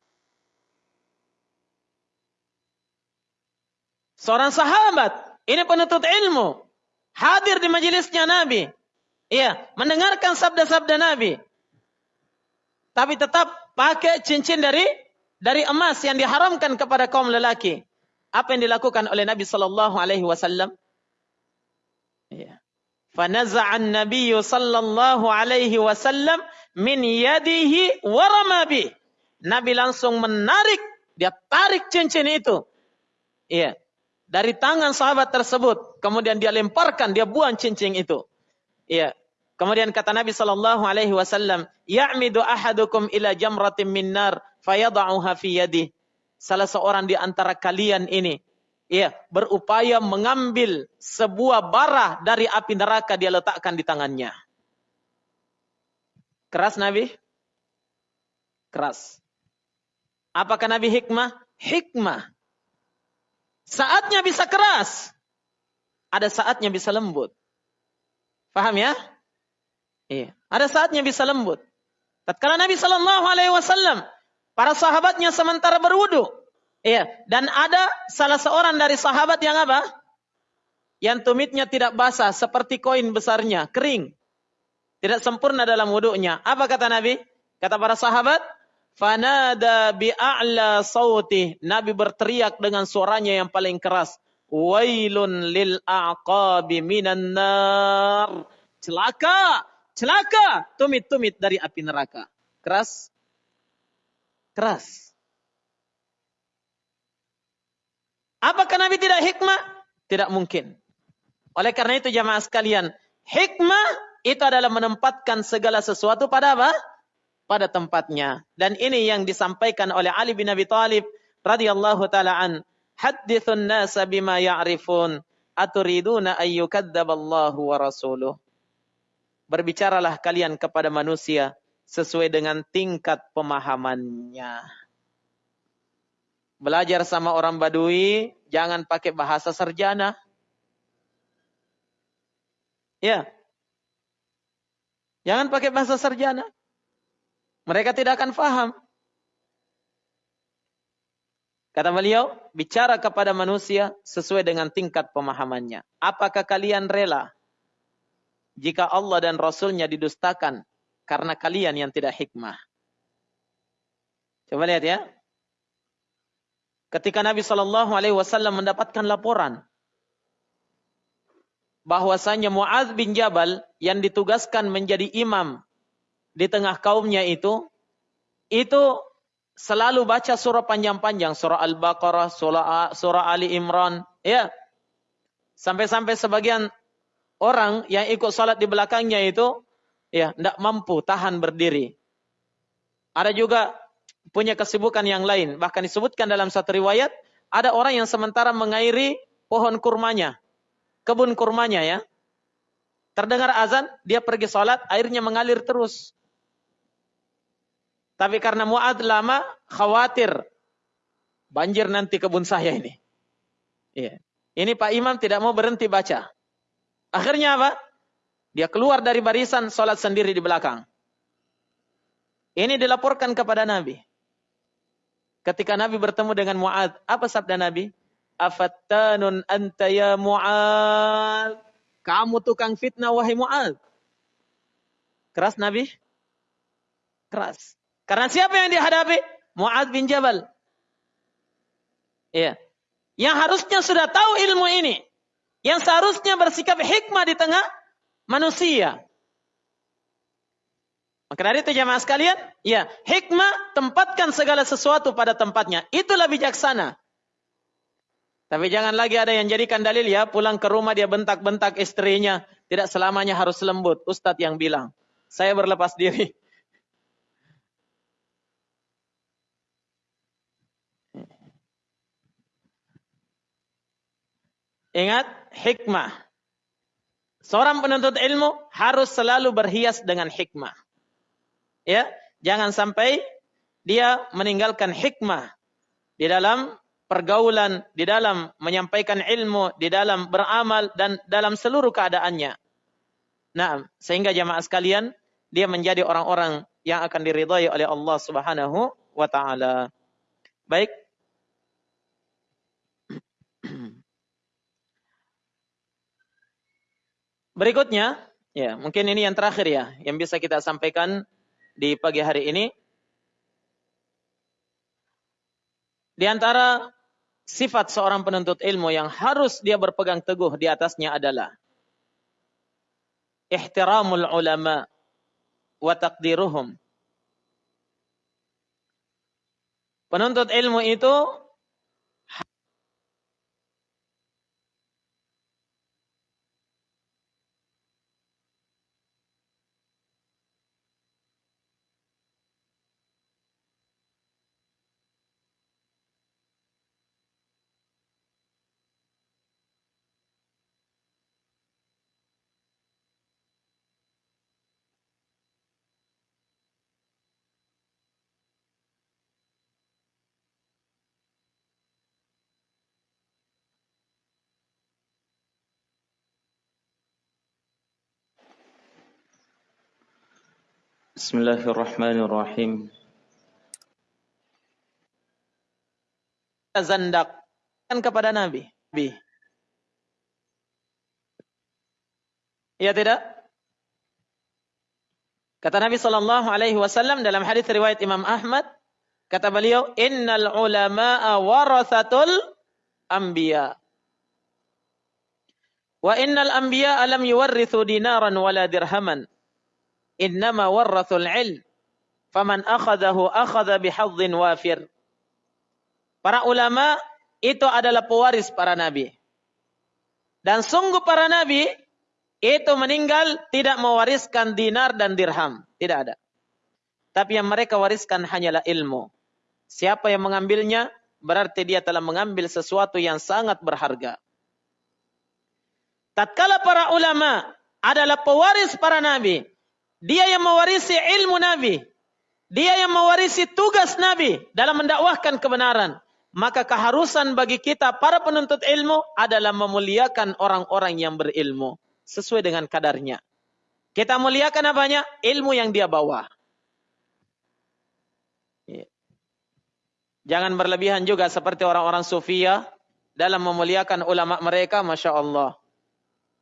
[SPEAKER 1] Seorang sahabat, ini penuntut ilmu, hadir di majelisnya Nabi. Iya, mendengarkan sabda-sabda Nabi. Tapi tetap pakai cincin dari dari emas yang diharamkan kepada kaum lelaki. Apa yang dilakukan oleh Nabi sallallahu alaihi wasallam? Iya. Fanaza'an Nabi sallallahu alaihi wasallam min yadihi wa ramabi. Nabi langsung menarik, dia tarik cincin itu. Iya. Dari tangan sahabat tersebut, kemudian dia lemparkan, dia buang cincin itu. Iya. Kemudian kata Nabi sallallahu alaihi wasallam, "Ya'midu ahadukum ila jamratin min nar fayad'uha fi yadihi." Salah seorang di antara kalian ini ya, berupaya mengambil sebuah bara dari api neraka dia letakkan di tangannya. Keras Nabi? Keras. Apakah Nabi hikmah? Hikmah. Saatnya bisa keras. Ada saatnya bisa lembut. Paham ya? Iya. Ada saatnya bisa lembut. Tatkala Nabi Shallallahu Alaihi Wasallam, para sahabatnya sementara berwudu, iya, dan ada salah seorang dari sahabat yang apa? Yang tumitnya tidak basah, seperti koin besarnya, kering, tidak sempurna dalam wudhunya. Apa kata Nabi? Kata para sahabat, Fanada bi'a'la sauti. Nabi berteriak dengan suaranya yang paling keras. Wailun lil a'qabi minan nar. Celaka, celaka. Tumit-tumit dari api neraka. Keras? Keras. Apakah Nabi tidak hikmah? Tidak mungkin. Oleh karena itu jamaah sekalian, hikmah itu adalah menempatkan segala sesuatu pada apa? pada tempatnya. Dan ini yang disampaikan oleh Ali bin Abi Thalib radhiyallahu taala an. Haddithun nasa bima ya'rifun aturiduna ayyukadzaballahu wa rasuluh. Berbicaralah kalian kepada manusia sesuai dengan tingkat pemahamannya. Belajar sama orang Badui, jangan pakai bahasa serjana. Ya. Jangan pakai bahasa serjana. Mereka tidak akan faham. Kata beliau, bicara kepada manusia sesuai dengan tingkat pemahamannya. Apakah kalian rela jika Allah dan Rasulnya didustakan karena kalian yang tidak hikmah? Coba lihat ya. Ketika Nabi Shallallahu Alaihi Wasallam mendapatkan laporan bahwasanya Muadz bin Jabal yang ditugaskan menjadi imam di tengah kaumnya itu, itu selalu baca surah panjang-panjang, surah Al-Baqarah, surah, surah Ali Imran, ya. Sampai-sampai sebagian orang yang ikut salat di belakangnya itu, ya, tidak mampu tahan berdiri. Ada juga punya kesibukan yang lain. Bahkan disebutkan dalam satu riwayat, ada orang yang sementara mengairi pohon kurmanya, kebun kurmanya ya. Terdengar azan, dia pergi salat, airnya mengalir terus. Tapi karena Mu'ad lama, khawatir. Banjir nanti kebun saya ini. Iya. Ini Pak Imam tidak mau berhenti baca. Akhirnya apa? Dia keluar dari barisan, sholat sendiri di belakang. Ini dilaporkan kepada Nabi. Ketika Nabi bertemu dengan Mu'ad, apa sabda Nabi? Afattanun anta ya Mu'ad. Kamu tukang fitnah wahai Mu'ad. Keras Nabi? Keras. Karena siapa yang dihadapi? Mu'ad bin Jabal. Iya. Yang harusnya sudah tahu ilmu ini. Yang seharusnya bersikap hikmah di tengah manusia. Maka dari itu jamaah sekalian, ya, hikmah tempatkan segala sesuatu pada tempatnya. Itulah bijaksana. Tapi jangan lagi ada yang jadikan dalil ya, pulang ke rumah dia bentak-bentak istrinya. Tidak selamanya harus lembut. Ustadz yang bilang. Saya berlepas diri. Ingat hikmah. Seorang penuntut ilmu harus selalu berhias dengan hikmah. Ya, jangan sampai dia meninggalkan hikmah di dalam pergaulan, di dalam menyampaikan ilmu, di dalam beramal dan dalam seluruh keadaannya. Nah, sehingga jamaah sekalian dia menjadi orang-orang yang akan diridhai oleh Allah Subhanahu wa taala. Baik. Berikutnya, ya, mungkin ini yang terakhir ya yang bisa kita sampaikan di pagi hari ini. Di antara sifat seorang penuntut ilmu yang harus dia berpegang teguh di atasnya adalah ihtiramul ulama wa taqdiruhum. Penuntut ilmu itu
[SPEAKER 2] Bismillahirrahmanirrahim.
[SPEAKER 1] Zandak kepada Nabi. Nabi. Ya tidak? Kata Nabi sallallahu alaihi wasallam dalam hadis riwayat Imam Ahmad, kata beliau, "Innal ulama'a warathatul anbiya." Wa innal anbiya alam yuwarrithu dinaran wala dirhaman innama warrathul ilm faman akhadahu akhadha bihadzin wafir para ulama itu adalah pewaris para nabi. Dan sungguh para nabi itu meninggal tidak mewariskan dinar dan dirham. Tidak ada. Tapi yang mereka wariskan hanyalah ilmu. Siapa yang mengambilnya berarti dia telah mengambil sesuatu yang sangat berharga. Tatkala para ulama adalah pewaris para nabi dia yang mewarisi ilmu Nabi. Dia yang mewarisi tugas Nabi dalam mendakwahkan kebenaran. Maka keharusan bagi kita para penuntut ilmu adalah memuliakan orang-orang yang berilmu. Sesuai dengan kadarnya. Kita muliakan apanya? Ilmu yang dia bawa. Ya. Jangan berlebihan juga seperti orang-orang sufia dalam memuliakan ulama mereka, Masya Allah.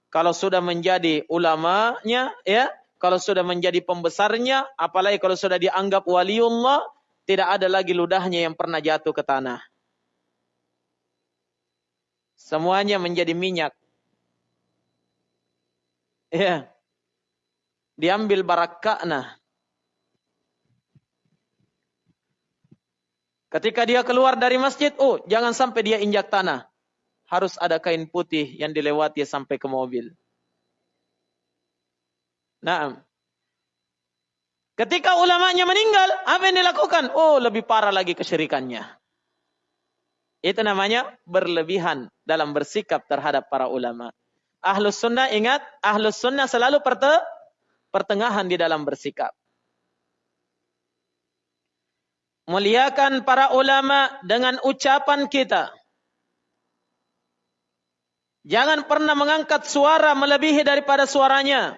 [SPEAKER 1] Kalau sudah menjadi ulamanya, ya kalau sudah menjadi pembesarnya, apalagi kalau sudah dianggap waliullah, tidak ada lagi ludahnya yang pernah jatuh ke tanah. Semuanya menjadi minyak. Ya. Diambil barakakna. Ketika dia keluar dari masjid, oh jangan sampai dia injak tanah. Harus ada kain putih yang dilewati sampai ke mobil. Nah, ketika ulamanya meninggal, apa yang dilakukan? Oh, lebih parah lagi kesyirikannya. Itu namanya berlebihan dalam bersikap terhadap para ulama. Ahlus sunnah ingat, ahlus sunnah selalu perte, pertengahan di dalam bersikap. Muliakan para ulama dengan ucapan kita. Jangan pernah mengangkat suara melebihi daripada suaranya.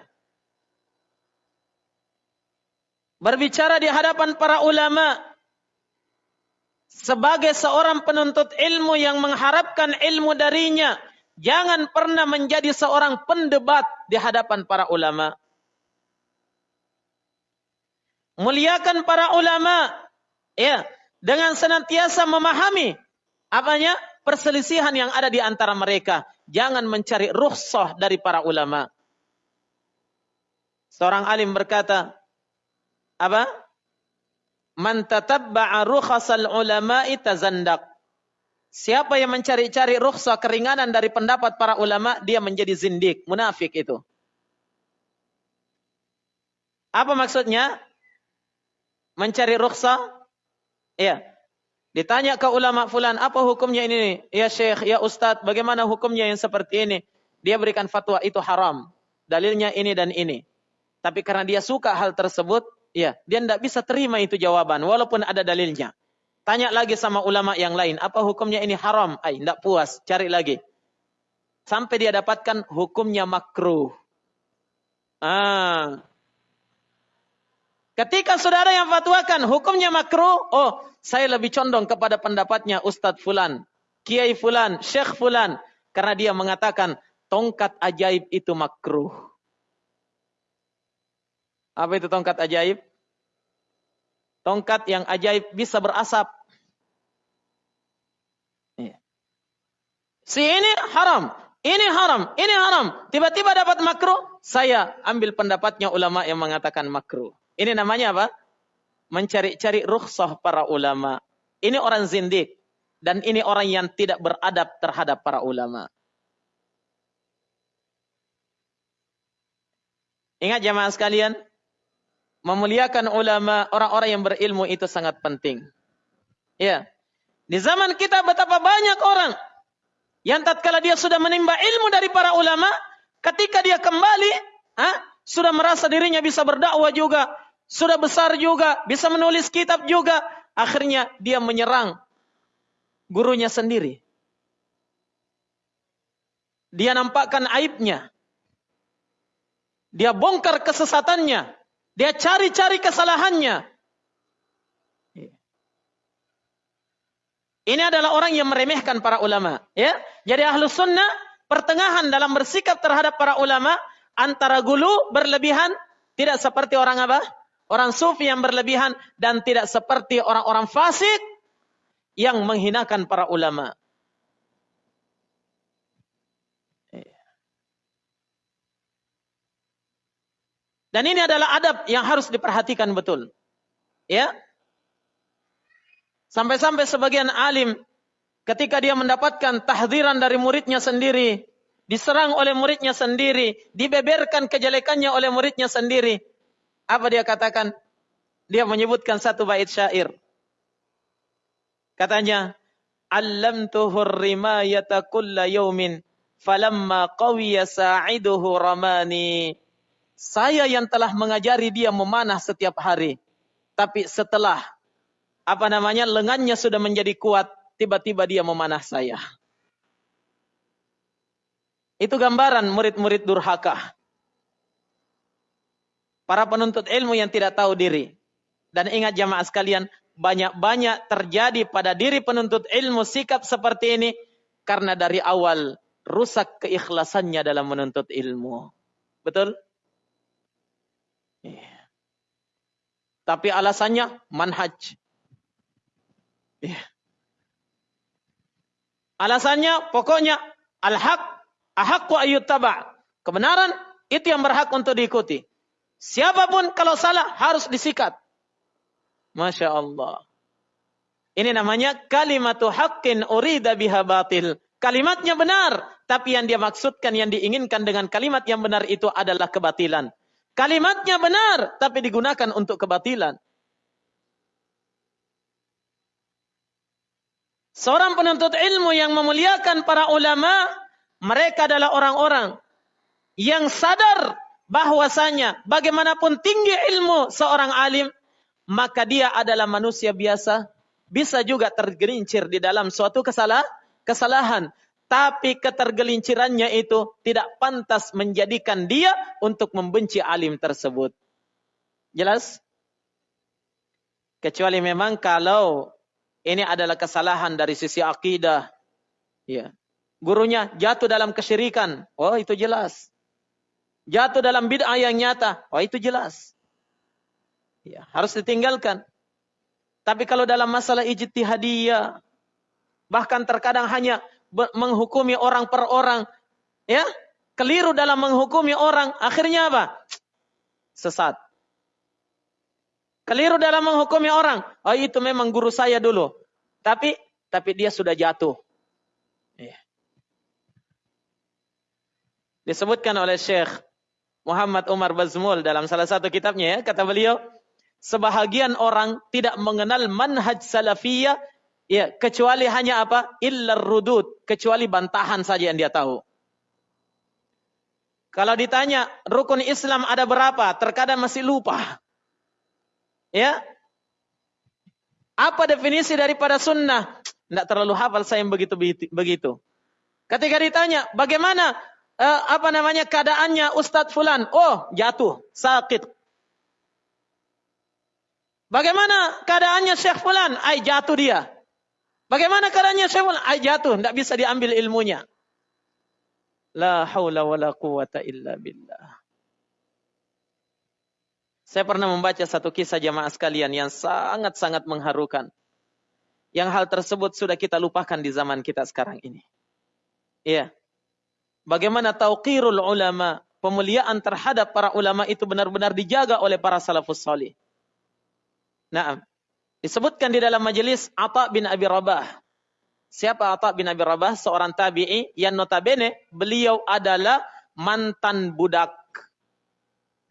[SPEAKER 1] Berbicara di hadapan para ulama sebagai seorang penuntut ilmu yang mengharapkan ilmu darinya jangan pernah menjadi seorang pendebat di hadapan para ulama. Muliakan para ulama ya dengan senantiasa memahami apanya perselisihan yang ada di antara mereka. Jangan mencari rukhsah dari para ulama. Seorang alim berkata apa? Man tatabba'a rukhasal ulama'i tazandaq. Siapa yang mencari-cari rukhsah keringanan dari pendapat para ulama, dia menjadi zindik, munafik itu. Apa maksudnya? Mencari rukhsah? Iya. Ditanya ke ulama fulan, apa hukumnya ini? Ya syekh, ya ustadz, bagaimana hukumnya yang seperti ini? Dia berikan fatwa itu haram. Dalilnya ini dan ini. Tapi karena dia suka hal tersebut, Ya, dia tidak bisa terima itu jawaban walaupun ada dalilnya. Tanya lagi sama ulama yang lain, apa hukumnya ini haram? Ay, tidak puas, cari lagi. Sampai dia dapatkan hukumnya makruh. Ah. Ketika saudara yang fatwakan hukumnya makruh, oh, saya lebih condong kepada pendapatnya Ustadz Fulan, Kiai Fulan, Syekh Fulan. Karena dia mengatakan tongkat ajaib itu makruh. Apa itu tongkat ajaib? Tongkat yang ajaib bisa berasap. Iya. Si ini haram, ini haram, ini haram. Tiba-tiba dapat makruh, saya ambil pendapatnya ulama yang mengatakan makruh. Ini namanya apa? Mencari-cari rukhsah para ulama. Ini orang zindik. Dan ini orang yang tidak beradab terhadap para ulama. Ingat jamaah sekalian, memuliakan ulama, orang-orang yang berilmu itu sangat penting. Ya. Di zaman kita betapa banyak orang yang tatkala dia sudah menimba ilmu dari para ulama, ketika dia kembali, ha, sudah merasa dirinya bisa berdakwah juga, sudah besar juga, bisa menulis kitab juga. Akhirnya dia menyerang gurunya sendiri. Dia nampakkan aibnya. Dia bongkar kesesatannya. Dia cari-cari kesalahannya. Ini adalah orang yang meremehkan para ulama. Ya, Jadi ahlus sunnah pertengahan dalam bersikap terhadap para ulama antara gulu berlebihan tidak seperti orang apa? Orang sufi yang berlebihan dan tidak seperti orang-orang fasik yang menghinakan para ulama. Dan ini adalah adab yang harus diperhatikan betul. Ya. Sampai-sampai sebagian alim ketika dia mendapatkan tahdiran dari muridnya sendiri, diserang oleh muridnya sendiri, dibeberkan kejelekannya oleh muridnya sendiri, apa dia katakan? Dia menyebutkan satu bait syair. Katanya, "Allamtuhu rimayata kulla yawmin falamma qawiya sa'iduhu ramani." Saya yang telah mengajari dia memanah setiap hari. Tapi setelah apa namanya lengannya sudah menjadi kuat, tiba-tiba dia memanah saya. Itu gambaran murid-murid durhaka para penuntut ilmu yang tidak tahu diri. Dan ingat jamaah sekalian, banyak-banyak terjadi pada diri penuntut ilmu sikap seperti ini karena dari awal rusak keikhlasannya dalam menuntut ilmu. Betul? Yeah. Tapi alasannya manhaj. Yeah. Alasannya pokoknya al-haq ahaqqu ayyuttaba. Kebenaran itu yang berhak untuk diikuti. Siapa pun kalau salah harus disikat. Masya Allah. Ini namanya kalimatu haqqin urida biha batil. Kalimatnya benar, tapi yang dia maksudkan, yang diinginkan dengan kalimat yang benar itu adalah kebatilan. Kalimatnya benar, tapi digunakan untuk kebatilan. Seorang penuntut ilmu yang memuliakan para ulama, mereka adalah orang-orang yang sadar bahwasanya bagaimanapun tinggi ilmu seorang alim, maka dia adalah manusia biasa, bisa juga tergelincir di dalam suatu kesalah, kesalahan. Tapi ketergelincirannya itu tidak pantas menjadikan dia untuk membenci alim tersebut. Jelas? Kecuali memang kalau ini adalah kesalahan dari sisi akidah. Ya. Gurunya jatuh dalam kesyirikan. Oh, itu jelas jatuh dalam bid'ah yang nyata, oh itu jelas. Ya, harus ditinggalkan. Tapi kalau dalam masalah ijtihadiyah, bahkan terkadang hanya menghukumi orang per orang, ya, keliru dalam menghukumi orang, akhirnya apa? Sesat. Keliru dalam menghukumi orang, oh itu memang guru saya dulu. Tapi tapi dia sudah jatuh. Ya. Disebutkan oleh Syekh Muhammad Umar Bazmul dalam salah satu kitabnya ya, kata beliau, sebahagian orang tidak mengenal manhaj salafiyah ya kecuali hanya apa? illar rudud, kecuali bantahan saja yang dia tahu. Kalau ditanya rukun Islam ada berapa, terkadang masih lupa. Ya. Apa definisi daripada sunnah? Tidak terlalu hafal saya yang begitu begitu. Ketika ditanya, bagaimana uh, apa namanya keadaannya Ustadz Fulan? Oh, jatuh, sakit. Bagaimana keadaannya Syekh Fulan? Ay jatuh dia. Bagaimana Syekh Fulan? Ay jatuh, tidak bisa diambil ilmunya. La haula wa la quwata illa billah. Saya pernah membaca satu kisah jamaah sekalian yang sangat-sangat mengharukan. Yang hal tersebut sudah kita lupakan di zaman kita sekarang ini. Iya. Bagaimana tauqirul ulama, pemuliaan terhadap para ulama itu benar-benar dijaga oleh para salafus salih. Nah, disebutkan di dalam majelis Atha bin Abi Rabah. Siapa Atha bin Abi Rabah? Seorang tabi'i yang notabene beliau adalah mantan budak.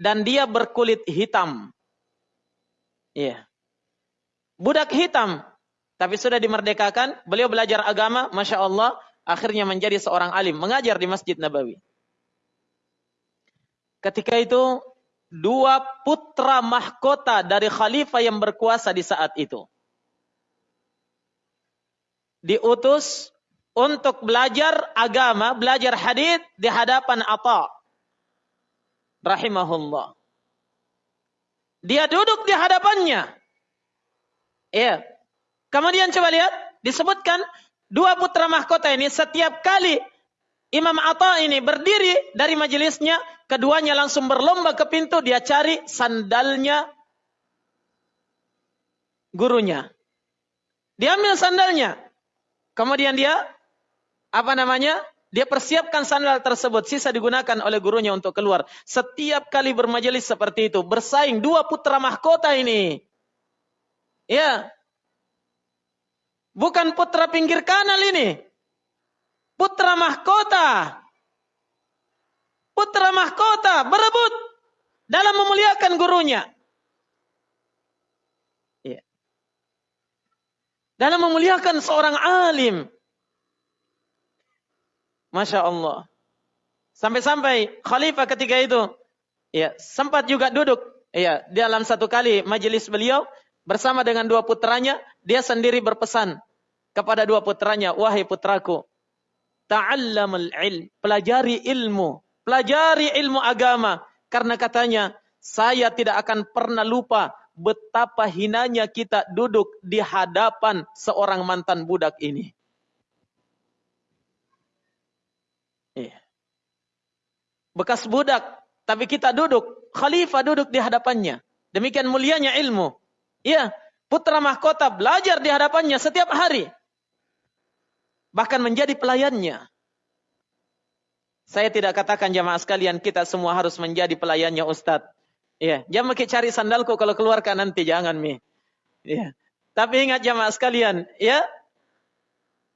[SPEAKER 1] Dan dia berkulit hitam. Iya. Budak hitam. Tapi sudah dimerdekakan. Beliau belajar agama. Masya Allah. Akhirnya menjadi seorang alim. Mengajar di Masjid Nabawi. Ketika itu dua putra mahkota dari khalifah yang berkuasa di saat itu. Diutus untuk belajar agama, belajar hadith di hadapan Atta. Rahimahullah. Dia duduk di hadapannya. Iya. Kemudian coba lihat, disebutkan dua putra mahkota ini setiap kali Imam Atta ini berdiri dari majelisnya, keduanya langsung berlomba ke pintu, dia cari sandalnya gurunya. Dia ambil sandalnya. Kemudian dia apa namanya? Dia persiapkan sandal tersebut, sisa digunakan oleh gurunya untuk keluar. Setiap kali bermajelis seperti itu, bersaing dua putra mahkota ini. Ya. Bukan putra pinggir kanal ini putra mahkota. Putra mahkota berebut dalam memuliakan gurunya. Ya. Dalam memuliakan seorang alim. Masya Allah. Sampai-sampai khalifah ketika itu ya sempat juga duduk ya dalam satu kali majelis beliau bersama dengan dua putranya dia sendiri berpesan kepada dua putranya wahai putraku ta'allamul ilm, pelajari ilmu, pelajari ilmu agama karena katanya saya tidak akan pernah lupa betapa hinanya kita duduk di hadapan seorang mantan budak ini. Iya. Bekas budak, tapi kita duduk, khalifah duduk di hadapannya. Demikian mulianya ilmu. Iya, putra mahkota belajar di hadapannya setiap hari bahkan menjadi pelayannya. Saya tidak katakan jamaah sekalian kita semua harus menjadi pelayannya Ustadz. Ya, jangan makin cari sandalku kalau keluarkan nanti jangan mi. Ya. Tapi ingat jamaah sekalian, ya.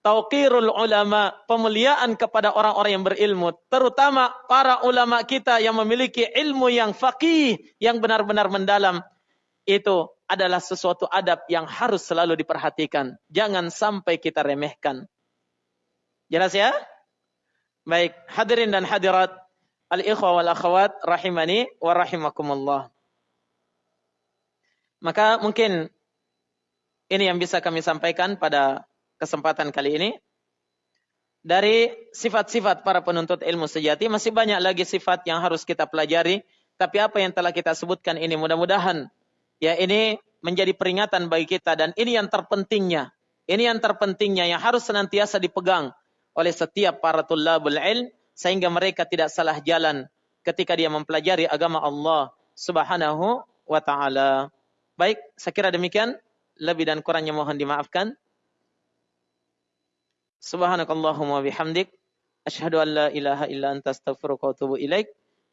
[SPEAKER 1] Tauqirul ulama, pemuliaan kepada orang-orang yang berilmu, terutama para ulama kita yang memiliki ilmu yang faqih, yang benar-benar mendalam. Itu adalah sesuatu adab yang harus selalu diperhatikan. Jangan sampai kita remehkan. Jelas ya? Baik, hadirin dan hadirat al-ikhwa wal akhwat rahimani wa rahimakumullah. Maka mungkin ini yang bisa kami sampaikan pada kesempatan kali ini. Dari sifat-sifat para penuntut ilmu sejati masih banyak lagi sifat yang harus kita pelajari, tapi apa yang telah kita sebutkan ini mudah-mudahan ya ini menjadi peringatan bagi kita dan ini yang terpentingnya. Ini yang terpentingnya yang harus senantiasa dipegang oleh setiap para tullabul ilm sehingga mereka tidak salah jalan ketika dia mempelajari agama Allah Subhanahu wa taala. Baik, saya kira demikian. Lebih dan kurangnya mohon dimaafkan. Subhanakallahumma bihamdik asyhadu an la ilaha illa anta astaghfiruka wa atubu ilaik.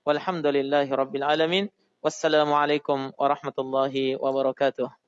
[SPEAKER 1] Walhamdulillahi rabbil alamin. Wassalamualaikum warahmatullahi wabarakatuh.